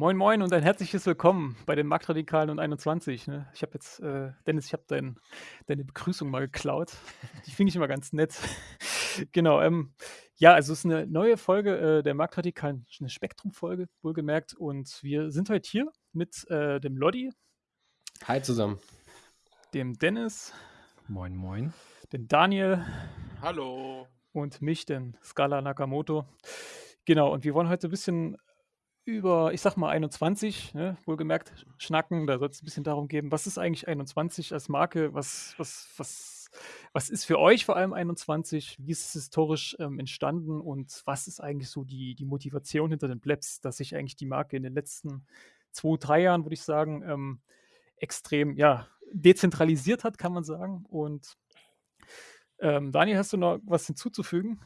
Moin Moin und ein herzliches Willkommen bei den Marktradikalen und 21. Ne? Ich habe jetzt, äh, Dennis, ich habe dein, deine Begrüßung mal geklaut. Die finde ich immer ganz nett. genau, ähm, ja, also es ist eine neue Folge äh, der Marktradikalen, eine Spektrum-Folge, wohlgemerkt. Und wir sind heute hier mit äh, dem Lodi. Hi zusammen. Dem Dennis. Moin Moin. Den Daniel. Hallo. Und mich, den Scala Nakamoto. Genau, und wir wollen heute ein bisschen über, ich sag mal, 21, ne, wohlgemerkt, schnacken. Da soll es ein bisschen darum gehen, was ist eigentlich 21 als Marke? Was, was, was, was ist für euch vor allem 21? Wie ist es historisch ähm, entstanden? Und was ist eigentlich so die, die Motivation hinter den Plebs, dass sich eigentlich die Marke in den letzten zwei, drei Jahren, würde ich sagen, ähm, extrem, ja, dezentralisiert hat, kann man sagen. Und ähm, Daniel, hast du noch was hinzuzufügen?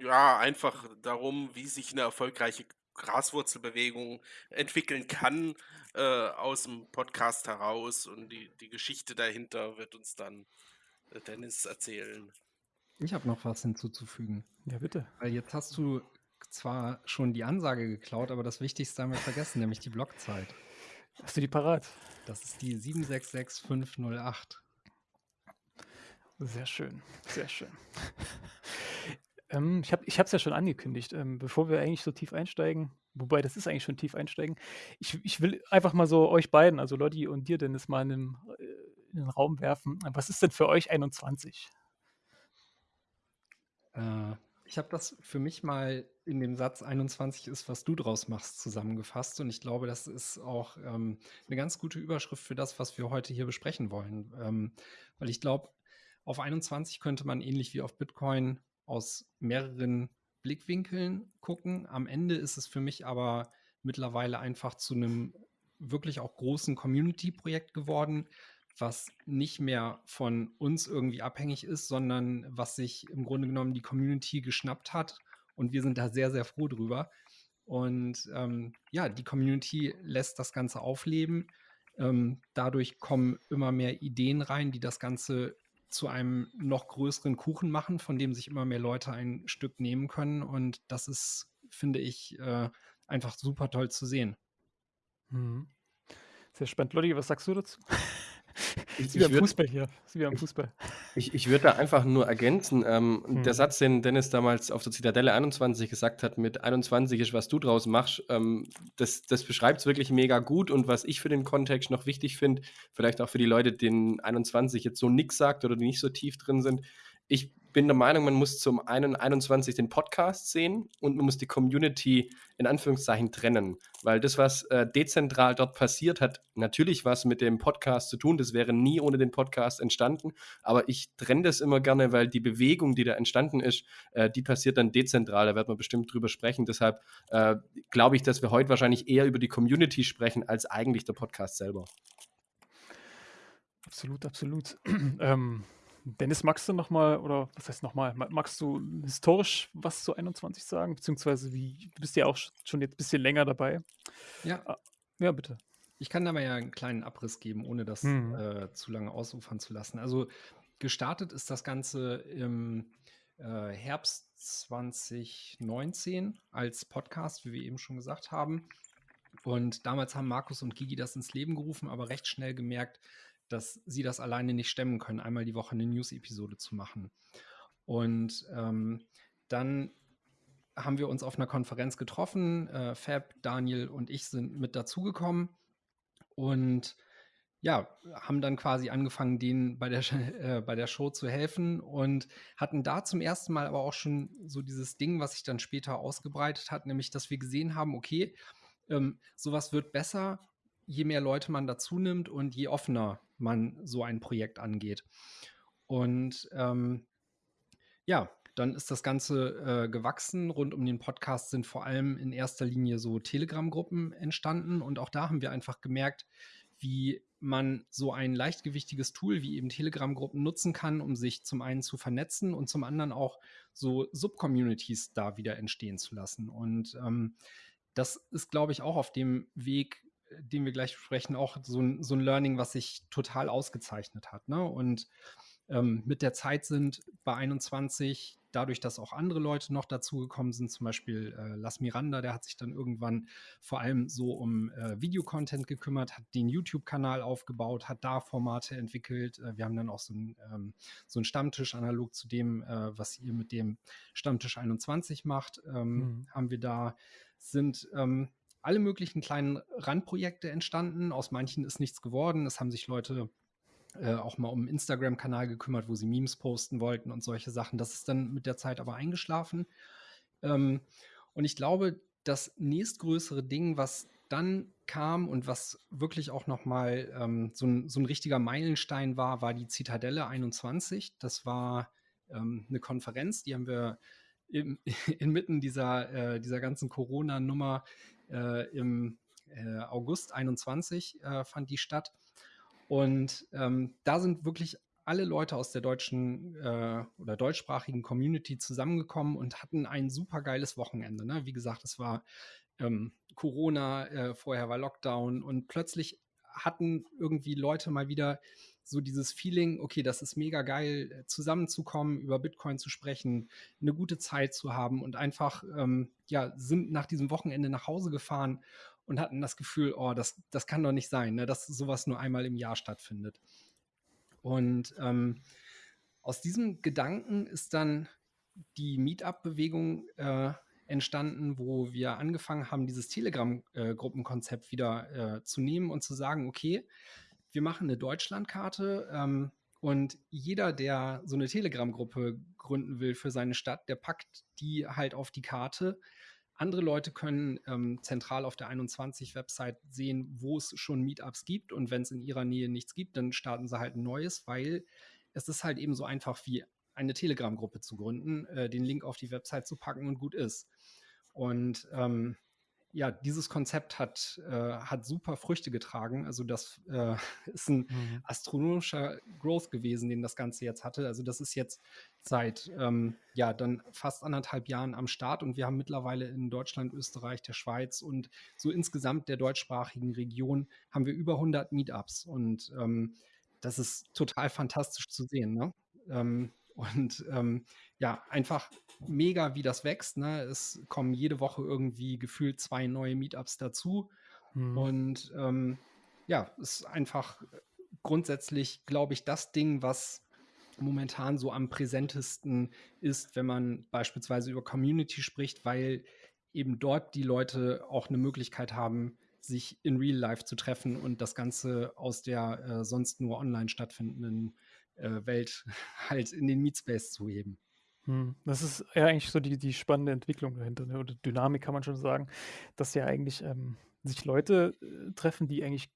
Ja, einfach darum, wie sich eine erfolgreiche Graswurzelbewegung entwickeln kann äh, aus dem Podcast heraus und die, die Geschichte dahinter wird uns dann äh, Dennis erzählen. Ich habe noch was hinzuzufügen. Ja, bitte. Weil jetzt hast du zwar schon die Ansage geklaut, aber das Wichtigste haben wir vergessen, nämlich die Blockzeit. Hast du die parat? Das ist die 766508. Sehr schön, sehr schön. Ähm, ich habe es ja schon angekündigt, ähm, bevor wir eigentlich so tief einsteigen, wobei das ist eigentlich schon tief einsteigen. Ich, ich will einfach mal so euch beiden, also Lotti und dir, Dennis, mal in den, äh, in den Raum werfen. Was ist denn für euch 21? Äh, ich habe das für mich mal in dem Satz 21 ist, was du draus machst, zusammengefasst. Und ich glaube, das ist auch ähm, eine ganz gute Überschrift für das, was wir heute hier besprechen wollen. Ähm, weil ich glaube, auf 21 könnte man ähnlich wie auf Bitcoin aus mehreren Blickwinkeln gucken. Am Ende ist es für mich aber mittlerweile einfach zu einem wirklich auch großen Community-Projekt geworden, was nicht mehr von uns irgendwie abhängig ist, sondern was sich im Grunde genommen die Community geschnappt hat. Und wir sind da sehr, sehr froh drüber. Und ähm, ja, die Community lässt das Ganze aufleben. Ähm, dadurch kommen immer mehr Ideen rein, die das Ganze zu einem noch größeren Kuchen machen, von dem sich immer mehr Leute ein Stück nehmen können. Und das ist, finde ich, äh, einfach super toll zu sehen. Mhm. Sehr spannend. Lotti, was sagst du dazu? Ich, wie am Fußball hier. wie am Fußball. Ich, ich würde da einfach nur ergänzen. Ähm, hm. Der Satz, den Dennis damals auf der Zitadelle 21 gesagt hat, mit 21 ist, was du draus machst, ähm, das, das beschreibt es wirklich mega gut. Und was ich für den Kontext noch wichtig finde, vielleicht auch für die Leute, denen 21 jetzt so nichts sagt oder die nicht so tief drin sind, ich bin der Meinung, man muss zum einen 21 den Podcast sehen und man muss die Community in Anführungszeichen trennen, weil das, was äh, dezentral dort passiert, hat natürlich was mit dem Podcast zu tun. Das wäre nie ohne den Podcast entstanden, aber ich trenne das immer gerne, weil die Bewegung, die da entstanden ist, äh, die passiert dann dezentral. Da wird man bestimmt drüber sprechen. Deshalb äh, glaube ich, dass wir heute wahrscheinlich eher über die Community sprechen als eigentlich der Podcast selber. Absolut, absolut. ähm Dennis, magst du nochmal, oder was heißt nochmal, magst du historisch was zu 21 sagen? Beziehungsweise wie, du bist ja auch schon jetzt ein bisschen länger dabei. Ja. Ah, ja, bitte. Ich kann da mal ja einen kleinen Abriss geben, ohne das hm. äh, zu lange ausufern zu lassen. Also gestartet ist das Ganze im äh, Herbst 2019 als Podcast, wie wir eben schon gesagt haben. Und damals haben Markus und Gigi das ins Leben gerufen, aber recht schnell gemerkt, dass sie das alleine nicht stemmen können, einmal die Woche eine News-Episode zu machen. Und ähm, dann haben wir uns auf einer Konferenz getroffen. Äh, Fab, Daniel und ich sind mit dazugekommen und ja, haben dann quasi angefangen, denen bei der, äh, bei der Show zu helfen und hatten da zum ersten Mal aber auch schon so dieses Ding, was sich dann später ausgebreitet hat, nämlich, dass wir gesehen haben, okay, ähm, sowas wird besser, je mehr Leute man dazu nimmt und je offener man so ein Projekt angeht. Und ähm, ja, dann ist das Ganze äh, gewachsen. Rund um den Podcast sind vor allem in erster Linie so Telegram-Gruppen entstanden. Und auch da haben wir einfach gemerkt, wie man so ein leichtgewichtiges Tool wie eben Telegram-Gruppen nutzen kann, um sich zum einen zu vernetzen und zum anderen auch so Subcommunities da wieder entstehen zu lassen. Und ähm, das ist, glaube ich, auch auf dem Weg den wir gleich besprechen, auch so ein, so ein Learning, was sich total ausgezeichnet hat. Ne? Und ähm, mit der Zeit sind bei 21 dadurch, dass auch andere Leute noch dazugekommen sind, zum Beispiel äh, Las Miranda, der hat sich dann irgendwann vor allem so um äh, Videocontent gekümmert, hat den YouTube-Kanal aufgebaut, hat da Formate entwickelt. Äh, wir haben dann auch so einen ähm, so Stammtisch analog zu dem, äh, was ihr mit dem Stammtisch 21 macht, ähm, mhm. haben wir da, sind ähm, alle möglichen kleinen Randprojekte entstanden. Aus manchen ist nichts geworden. Es haben sich Leute äh, auch mal um einen Instagram-Kanal gekümmert, wo sie Memes posten wollten und solche Sachen. Das ist dann mit der Zeit aber eingeschlafen. Ähm, und ich glaube, das nächstgrößere Ding, was dann kam und was wirklich auch nochmal ähm, so, ein, so ein richtiger Meilenstein war, war die Zitadelle 21. Das war ähm, eine Konferenz, die haben wir im, inmitten dieser, äh, dieser ganzen Corona-Nummer im äh, August 21 äh, fand die statt. Und ähm, da sind wirklich alle Leute aus der deutschen äh, oder deutschsprachigen Community zusammengekommen und hatten ein super geiles Wochenende. Ne? Wie gesagt, es war ähm, Corona, äh, vorher war Lockdown und plötzlich hatten irgendwie Leute mal wieder so dieses Feeling, okay, das ist mega geil, zusammenzukommen, über Bitcoin zu sprechen, eine gute Zeit zu haben und einfach, ähm, ja, sind nach diesem Wochenende nach Hause gefahren und hatten das Gefühl, oh, das, das kann doch nicht sein, ne, dass sowas nur einmal im Jahr stattfindet. Und ähm, aus diesem Gedanken ist dann die Meetup-Bewegung äh, entstanden, wo wir angefangen haben, dieses Telegram-Gruppenkonzept wieder äh, zu nehmen und zu sagen, okay, wir machen eine Deutschlandkarte ähm, und jeder, der so eine Telegram-Gruppe gründen will für seine Stadt, der packt die halt auf die Karte andere Leute können ähm, zentral auf der 21-Website sehen, wo es schon Meetups gibt. Und wenn es in ihrer Nähe nichts gibt, dann starten sie halt ein neues, weil es ist halt eben so einfach wie eine Telegram-Gruppe zu gründen, äh, den Link auf die Website zu packen und gut ist. Und ähm, ja, dieses Konzept hat, äh, hat super Früchte getragen. Also das äh, ist ein mhm. astronomischer Growth gewesen, den das Ganze jetzt hatte. Also das ist jetzt seit ähm, ja dann fast anderthalb Jahren am Start und wir haben mittlerweile in Deutschland, Österreich, der Schweiz und so insgesamt der deutschsprachigen Region haben wir über 100 Meetups und ähm, das ist total fantastisch zu sehen. Ne? Ähm, und ähm, ja, einfach mega, wie das wächst. Ne? Es kommen jede Woche irgendwie gefühlt zwei neue Meetups dazu. Mhm. Und ähm, ja, ist einfach grundsätzlich, glaube ich, das Ding, was momentan so am präsentesten ist, wenn man beispielsweise über Community spricht, weil eben dort die Leute auch eine Möglichkeit haben, sich in Real Life zu treffen und das Ganze aus der äh, sonst nur online stattfindenden Welt halt in den Meetspace zu heben. Hm, das ist ja eigentlich so die, die spannende Entwicklung dahinter, ne? oder Dynamik kann man schon sagen, dass ja eigentlich ähm, sich Leute äh, treffen, die eigentlich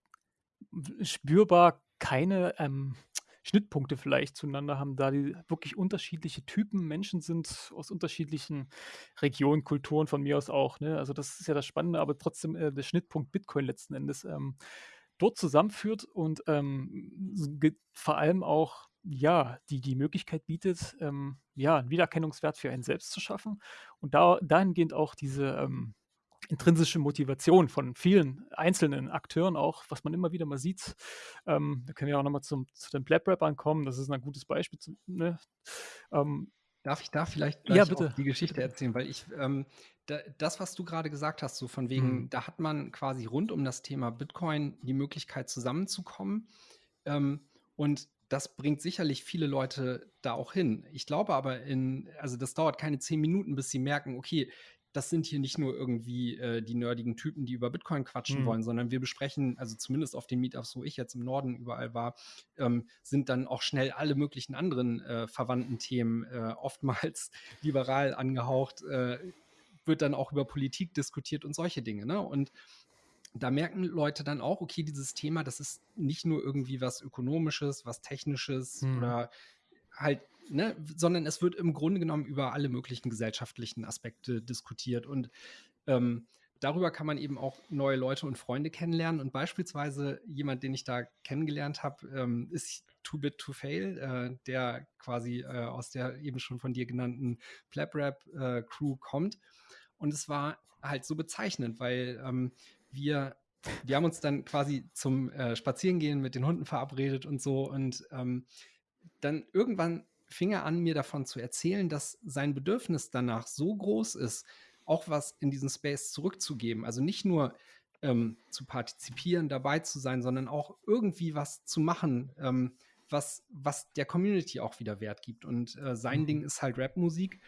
spürbar keine ähm, Schnittpunkte vielleicht zueinander haben, da die wirklich unterschiedliche Typen Menschen sind, aus unterschiedlichen Regionen, Kulturen von mir aus auch. Ne? Also das ist ja das Spannende, aber trotzdem äh, der Schnittpunkt Bitcoin letzten Endes ähm, dort zusammenführt und ähm, vor allem auch ja, die die Möglichkeit bietet, ähm, ja, einen Wiedererkennungswert für einen selbst zu schaffen und da dahingehend auch diese ähm, intrinsische Motivation von vielen einzelnen Akteuren auch, was man immer wieder mal sieht. Ähm, da können wir auch nochmal zu den Blab-Rappern kommen, das ist ein gutes Beispiel. Zu, ne? ähm, Darf ich da vielleicht ja, bitte. die Geschichte erzählen? Weil ich, ähm, da, das, was du gerade gesagt hast, so von wegen, mhm. da hat man quasi rund um das Thema Bitcoin die Möglichkeit zusammenzukommen. Ähm, und das bringt sicherlich viele Leute da auch hin. Ich glaube aber in, also das dauert keine zehn Minuten, bis sie merken, okay, das sind hier nicht nur irgendwie äh, die nerdigen Typen, die über Bitcoin quatschen mhm. wollen, sondern wir besprechen, also zumindest auf den Meetups, wo ich jetzt im Norden überall war, ähm, sind dann auch schnell alle möglichen anderen äh, verwandten Themen, äh, oftmals liberal angehaucht, äh, wird dann auch über Politik diskutiert und solche Dinge. Ne? Und da merken Leute dann auch, okay, dieses Thema, das ist nicht nur irgendwie was Ökonomisches, was Technisches mhm. oder halt, ne, sondern es wird im Grunde genommen über alle möglichen gesellschaftlichen Aspekte diskutiert. Und ähm, darüber kann man eben auch neue Leute und Freunde kennenlernen. Und beispielsweise jemand, den ich da kennengelernt habe, ähm, ist Too Bit to Fail, äh, der quasi äh, aus der eben schon von dir genannten Plap Rap äh, Crew kommt. Und es war halt so bezeichnend, weil ähm, wir, wir haben uns dann quasi zum äh, Spazierengehen mit den Hunden verabredet und so. Und ähm, dann irgendwann fing er an, mir davon zu erzählen, dass sein Bedürfnis danach so groß ist, auch was in diesen Space zurückzugeben. Also nicht nur ähm, zu partizipieren, dabei zu sein, sondern auch irgendwie was zu machen, ähm, was, was der Community auch wieder Wert gibt. Und äh, sein mhm. Ding ist halt Rapmusik.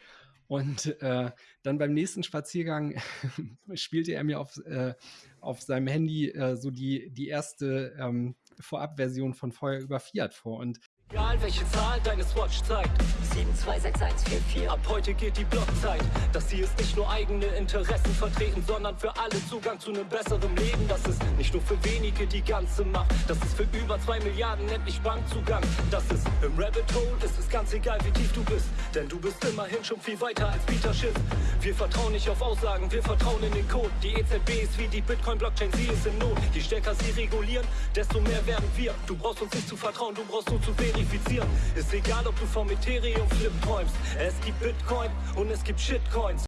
Und äh, dann beim nächsten Spaziergang spielte er mir auf, äh, auf seinem Handy äh, so die, die erste ähm, Vorabversion von Feuer über Fiat vor. Und Egal welche Zahl deine Swatch zeigt. 726144. Ab heute geht die Blockzeit. Das hier ist nicht nur eigene Interessen vertreten, sondern für alle Zugang zu einem besseren Leben. Das ist nicht nur für wenige die ganze Macht. Das ist für über zwei Milliarden endlich Bankzugang. Das ist im Rabbit Hole, ist es ganz egal, wie tief du bist. Denn du bist immerhin schon viel weiter als Peter Schiff. Wir vertrauen nicht auf Aussagen, wir vertrauen in den Code. Die EZB ist wie die Bitcoin-Blockchain, sie ist in Not. Je stärker sie regulieren, desto mehr werden wir. Du brauchst uns nicht zu vertrauen, du brauchst nur zu wenig verifizieren. Ist egal, ob du vom Ethereum-Flip träumst. Es gibt Bitcoin und es gibt Shitcoins.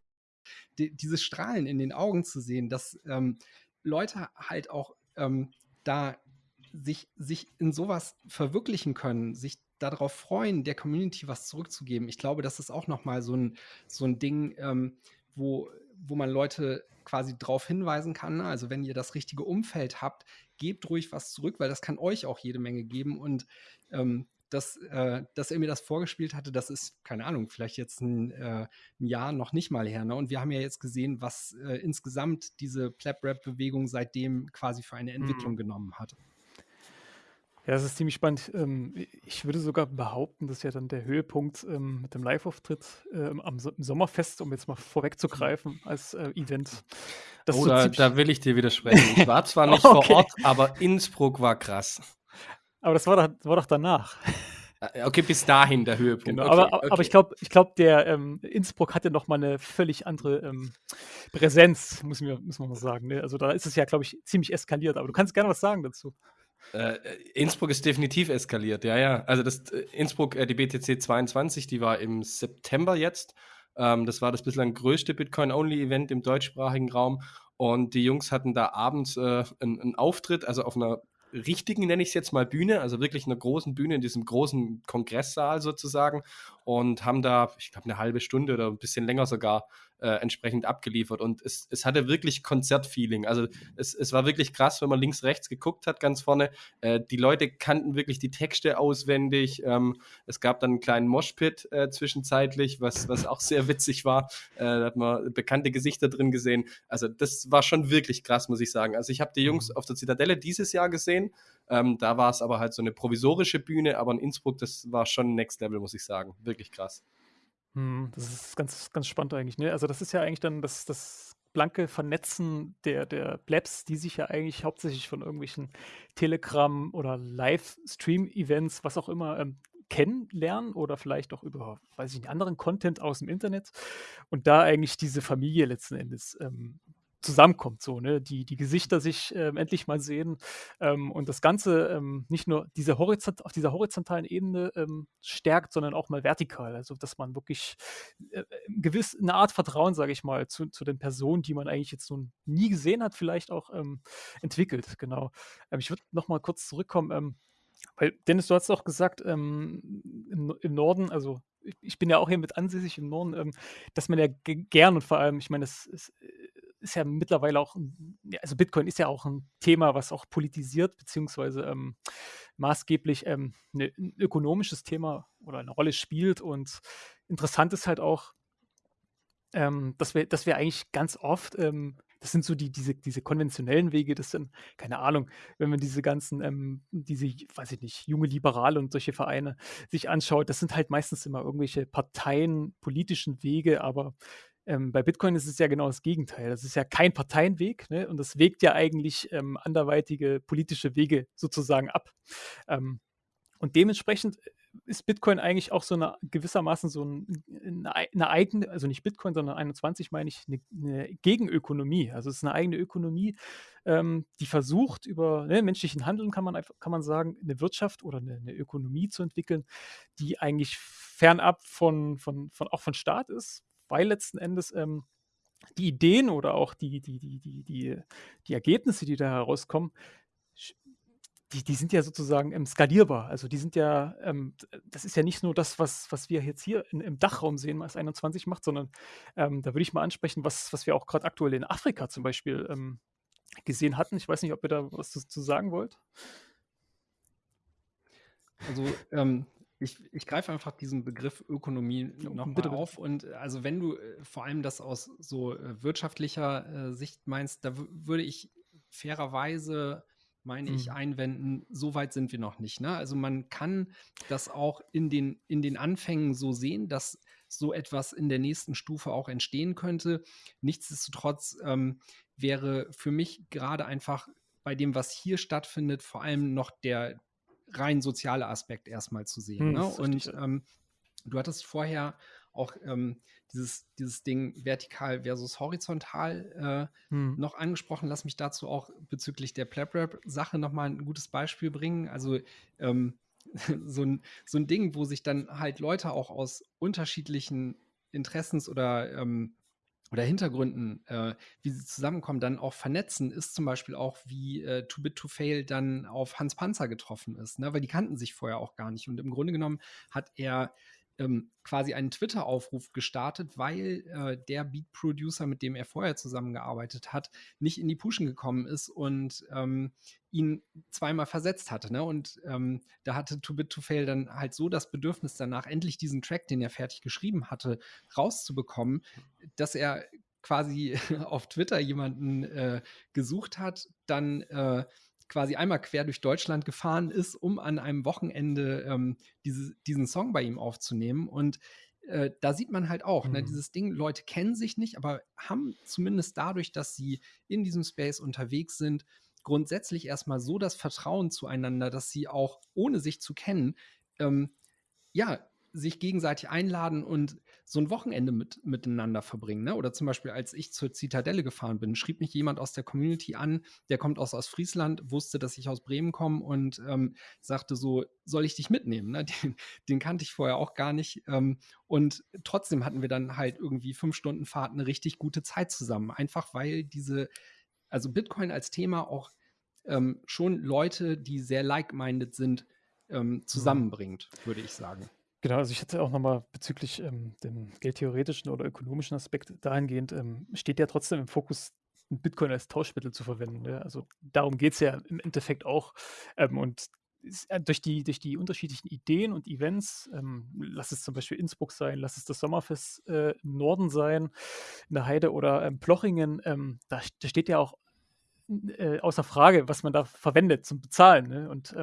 Die, dieses Strahlen in den Augen zu sehen, dass ähm, Leute halt auch ähm, da sich, sich in sowas verwirklichen können, sich darauf freuen, der Community was zurückzugeben. Ich glaube, das ist auch nochmal so ein, so ein Ding, ähm, wo, wo man Leute quasi darauf hinweisen kann. Also wenn ihr das richtige Umfeld habt, gebt ruhig was zurück, weil das kann euch auch jede Menge geben. Und ähm, dass, äh, dass er mir das vorgespielt hatte, das ist, keine Ahnung, vielleicht jetzt ein, äh, ein Jahr noch nicht mal her. Ne? Und wir haben ja jetzt gesehen, was äh, insgesamt diese Plap-Rap-Bewegung seitdem quasi für eine Entwicklung mhm. genommen hat. Ja, das ist ziemlich spannend. Ähm, ich würde sogar behaupten, dass ja dann der Höhepunkt ähm, mit dem Live-Auftritt ähm, am Sommerfest, um jetzt mal vorwegzugreifen, als äh, Event. Das oh, so da, da, will ich dir widersprechen. Ich war zwar nicht okay. vor Ort, aber Innsbruck war krass. Aber das war doch, war doch danach. Äh, okay, bis dahin der Höhepunkt. Genau, okay, aber, okay. aber ich glaube, ich glaub, der ähm, Innsbruck hatte noch mal eine völlig andere ähm, Präsenz, muss, mir, muss man mal sagen. Ne? Also da ist es ja, glaube ich, ziemlich eskaliert. Aber du kannst gerne was sagen dazu. Äh, Innsbruck ist definitiv eskaliert, ja, ja. Also das äh, Innsbruck, äh, die BTC 22, die war im September jetzt. Ähm, das war das bislang größte Bitcoin-Only-Event im deutschsprachigen Raum. Und die Jungs hatten da abends äh, einen, einen Auftritt, also auf einer richtigen, nenne ich es jetzt mal, Bühne, also wirklich einer großen Bühne in diesem großen Kongresssaal sozusagen und haben da, ich glaube, eine halbe Stunde oder ein bisschen länger sogar äh, entsprechend abgeliefert. Und es, es hatte wirklich Konzertfeeling. Also es, es war wirklich krass, wenn man links, rechts geguckt hat, ganz vorne. Äh, die Leute kannten wirklich die Texte auswendig. Ähm, es gab dann einen kleinen Moshpit äh, zwischenzeitlich, was, was auch sehr witzig war. Äh, da hat man bekannte Gesichter drin gesehen. Also das war schon wirklich krass, muss ich sagen. Also ich habe die Jungs mhm. auf der Zitadelle dieses Jahr gesehen. Ähm, da war es aber halt so eine provisorische Bühne, aber in Innsbruck, das war schon Next Level, muss ich sagen. Wirklich krass. Hm, das ist ganz, ganz spannend eigentlich. Ne? Also das ist ja eigentlich dann das, das blanke Vernetzen der, der Blabs, die sich ja eigentlich hauptsächlich von irgendwelchen Telegram- oder Livestream-Events, was auch immer, ähm, kennenlernen oder vielleicht auch über, weiß ich nicht, anderen Content aus dem Internet und da eigentlich diese Familie letzten Endes ähm, zusammenkommt, so, ne? Die, die Gesichter sich ähm, endlich mal sehen ähm, und das Ganze ähm, nicht nur diese Horizont, auf dieser horizontalen Ebene ähm, stärkt, sondern auch mal vertikal. Also, dass man wirklich äh, gewiss eine Art Vertrauen, sage ich mal, zu, zu den Personen, die man eigentlich jetzt nun nie gesehen hat, vielleicht auch ähm, entwickelt. Genau. Ähm, ich würde noch mal kurz zurückkommen. weil, Dennis, du hast auch gesagt, im, im Norden, also ich bin ja auch hier mit ansässig im Norden, dass man ja gern und vor allem, ich meine, es ist ist ja mittlerweile auch, also Bitcoin ist ja auch ein Thema, was auch politisiert, beziehungsweise ähm, maßgeblich ähm, ne, ein ökonomisches Thema oder eine Rolle spielt. Und interessant ist halt auch, ähm, dass, wir, dass wir eigentlich ganz oft, ähm, das sind so die, diese, diese konventionellen Wege, das sind, keine Ahnung, wenn man diese ganzen, ähm, diese, weiß ich nicht, junge Liberale und solche Vereine sich anschaut, das sind halt meistens immer irgendwelche Parteien, politischen Wege, aber ähm, bei Bitcoin ist es ja genau das Gegenteil. Das ist ja kein Parteienweg ne? und das wägt ja eigentlich ähm, anderweitige politische Wege sozusagen ab. Ähm, und dementsprechend ist Bitcoin eigentlich auch so eine gewissermaßen so ein, eine, eigene, also nicht Bitcoin, sondern 21 meine ich, eine, eine Gegenökonomie. Also es ist eine eigene Ökonomie, ähm, die versucht, über ne, menschlichen Handeln kann man, kann man sagen, eine Wirtschaft oder eine, eine Ökonomie zu entwickeln, die eigentlich fernab von, von, von, auch von Staat ist, weil letzten Endes ähm, die Ideen oder auch die, die, die, die, die, die Ergebnisse, die da herauskommen, die, die sind ja sozusagen ähm, skalierbar. Also die sind ja, ähm, das ist ja nicht nur das, was, was wir jetzt hier in, im Dachraum sehen, was 21 macht, sondern ähm, da würde ich mal ansprechen, was, was wir auch gerade aktuell in Afrika zum Beispiel ähm, gesehen hatten. Ich weiß nicht, ob ihr da was zu, zu sagen wollt. Also ähm, ich, ich greife einfach diesen Begriff Ökonomie nochmal auf. Und äh, also wenn du äh, vor allem das aus so äh, wirtschaftlicher Sicht meinst, da würde ich fairerweise meine ich, mhm. einwenden, so weit sind wir noch nicht. Ne? Also man kann das auch in den, in den Anfängen so sehen, dass so etwas in der nächsten Stufe auch entstehen könnte. Nichtsdestotrotz ähm, wäre für mich gerade einfach bei dem, was hier stattfindet, vor allem noch der rein soziale Aspekt erstmal zu sehen. Hm, ne? Und ähm, du hattest vorher auch ähm, dieses, dieses Ding vertikal versus horizontal äh, hm. noch angesprochen. Lass mich dazu auch bezüglich der Plap-Rap-Sache nochmal ein gutes Beispiel bringen. Also ähm, so, ein, so ein Ding, wo sich dann halt Leute auch aus unterschiedlichen Interessens- oder ähm, oder Hintergründen, äh, wie sie zusammenkommen, dann auch vernetzen, ist zum Beispiel auch, wie äh, Too Bit to Fail dann auf Hans Panzer getroffen ist, ne? weil die kannten sich vorher auch gar nicht. Und im Grunde genommen hat er ähm, quasi einen Twitter-Aufruf gestartet, weil äh, der Beat-Producer, mit dem er vorher zusammengearbeitet hat, nicht in die Pushen gekommen ist und ähm, ihn zweimal versetzt hatte. Ne? Und ähm, da hatte Too Bit to Fail dann halt so das Bedürfnis danach, endlich diesen Track, den er fertig geschrieben hatte, rauszubekommen, dass er quasi auf Twitter jemanden äh, gesucht hat, dann äh, quasi einmal quer durch Deutschland gefahren ist, um an einem Wochenende ähm, diese, diesen Song bei ihm aufzunehmen. Und äh, da sieht man halt auch, ne, mhm. ne, dieses Ding, Leute kennen sich nicht, aber haben zumindest dadurch, dass sie in diesem Space unterwegs sind, grundsätzlich erstmal so das Vertrauen zueinander, dass sie auch ohne sich zu kennen, ähm, ja, sich gegenseitig einladen und so ein Wochenende mit, miteinander verbringen. Ne? Oder zum Beispiel, als ich zur Zitadelle gefahren bin, schrieb mich jemand aus der Community an, der kommt aus Ostfriesland, wusste, dass ich aus Bremen komme und ähm, sagte so, soll ich dich mitnehmen? Ne? Den, den, kannte ich vorher auch gar nicht. Ähm, und trotzdem hatten wir dann halt irgendwie fünf Stunden Fahrt eine richtig gute Zeit zusammen. Einfach weil diese, also Bitcoin als Thema auch ähm, schon Leute, die sehr like-minded sind, ähm, mhm. zusammenbringt, würde ich sagen. Genau, also ich hatte auch nochmal bezüglich ähm, dem geldtheoretischen oder ökonomischen Aspekt dahingehend, ähm, steht ja trotzdem im Fokus, Bitcoin als Tauschmittel zu verwenden. Ja? Also darum geht es ja im Endeffekt auch. Ähm, und äh, durch die, durch die unterschiedlichen Ideen und Events, ähm, lass es zum Beispiel Innsbruck sein, lass es das Sommerfest äh, im Norden sein, in der Heide oder ähm, Plochingen, ähm, da, da, steht ja auch äh, außer Frage, was man da verwendet zum Bezahlen. Ne? Und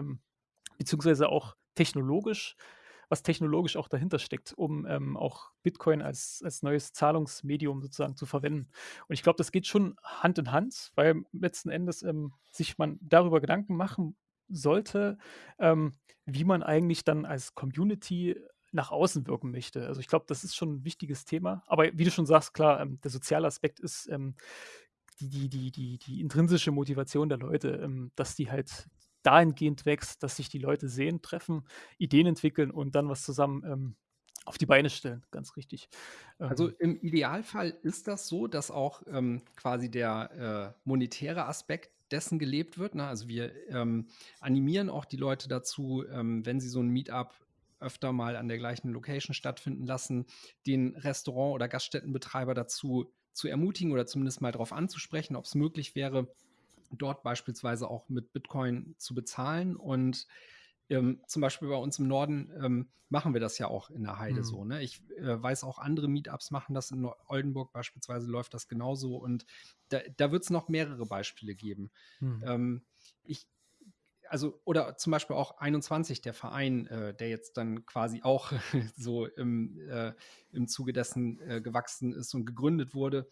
beziehungsweise auch technologisch was technologisch auch dahinter steckt, um ähm, auch Bitcoin als, als neues Zahlungsmedium sozusagen zu verwenden. Und ich glaube, das geht schon Hand in Hand, weil letzten Endes ähm, sich man darüber Gedanken machen sollte, ähm, wie man eigentlich dann als Community nach außen wirken möchte. Also ich glaube, das ist schon ein wichtiges Thema. Aber wie du schon sagst, klar, ähm, der soziale Aspekt ist ähm, die, die, die, die, die intrinsische Motivation der Leute, ähm, dass die halt dahingehend wächst, dass sich die Leute sehen, treffen, Ideen entwickeln und dann was zusammen ähm, auf die Beine stellen. Ganz richtig. Also ähm. im Idealfall ist das so, dass auch ähm, quasi der äh, monetäre Aspekt dessen gelebt wird. Ne? Also wir ähm, animieren auch die Leute dazu, ähm, wenn sie so ein Meetup öfter mal an der gleichen Location stattfinden lassen, den Restaurant- oder Gaststättenbetreiber dazu zu ermutigen oder zumindest mal darauf anzusprechen, ob es möglich wäre, dort beispielsweise auch mit Bitcoin zu bezahlen. Und ähm, zum Beispiel bei uns im Norden ähm, machen wir das ja auch in der Heide mhm. so. Ne? Ich äh, weiß auch, andere Meetups machen das. In Oldenburg beispielsweise läuft das genauso. Und da, da wird es noch mehrere Beispiele geben. Mhm. Ähm, ich, also, oder zum Beispiel auch 21, der Verein, äh, der jetzt dann quasi auch so im, äh, im Zuge dessen äh, gewachsen ist und gegründet wurde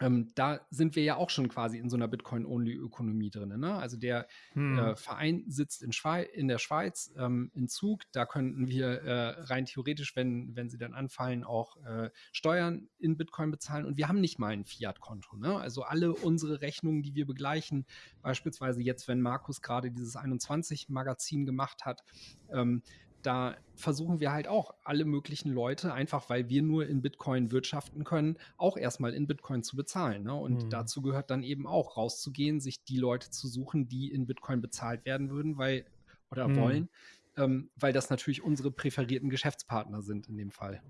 ähm, da sind wir ja auch schon quasi in so einer Bitcoin-Only-Ökonomie drin. Ne? Also der hm. äh, Verein sitzt in, in der Schweiz ähm, in Zug. Da könnten wir äh, rein theoretisch, wenn, wenn sie dann anfallen, auch äh, Steuern in Bitcoin bezahlen. Und wir haben nicht mal ein Fiat-Konto. Ne? Also alle unsere Rechnungen, die wir begleichen, beispielsweise jetzt, wenn Markus gerade dieses 21-Magazin gemacht hat, ähm, da versuchen wir halt auch alle möglichen Leute, einfach weil wir nur in Bitcoin wirtschaften können, auch erstmal in Bitcoin zu bezahlen. Ne? Und mhm. dazu gehört dann eben auch rauszugehen, sich die Leute zu suchen, die in Bitcoin bezahlt werden würden, weil oder mhm. wollen, ähm, weil das natürlich unsere präferierten Geschäftspartner sind in dem Fall.